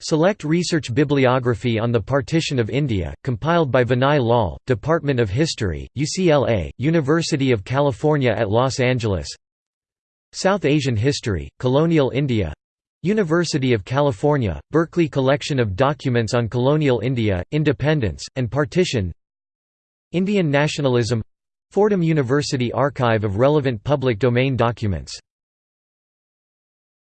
[SPEAKER 1] Select Research Bibliography on the Partition of India, compiled by Vinay Lal, Department of History, UCLA, University of California at Los Angeles. South Asian History, Colonial India. University of California, Berkeley Collection of Documents on Colonial India, Independence, and Partition. Indian Nationalism. Fordham University Archive of Relevant Public Domain Documents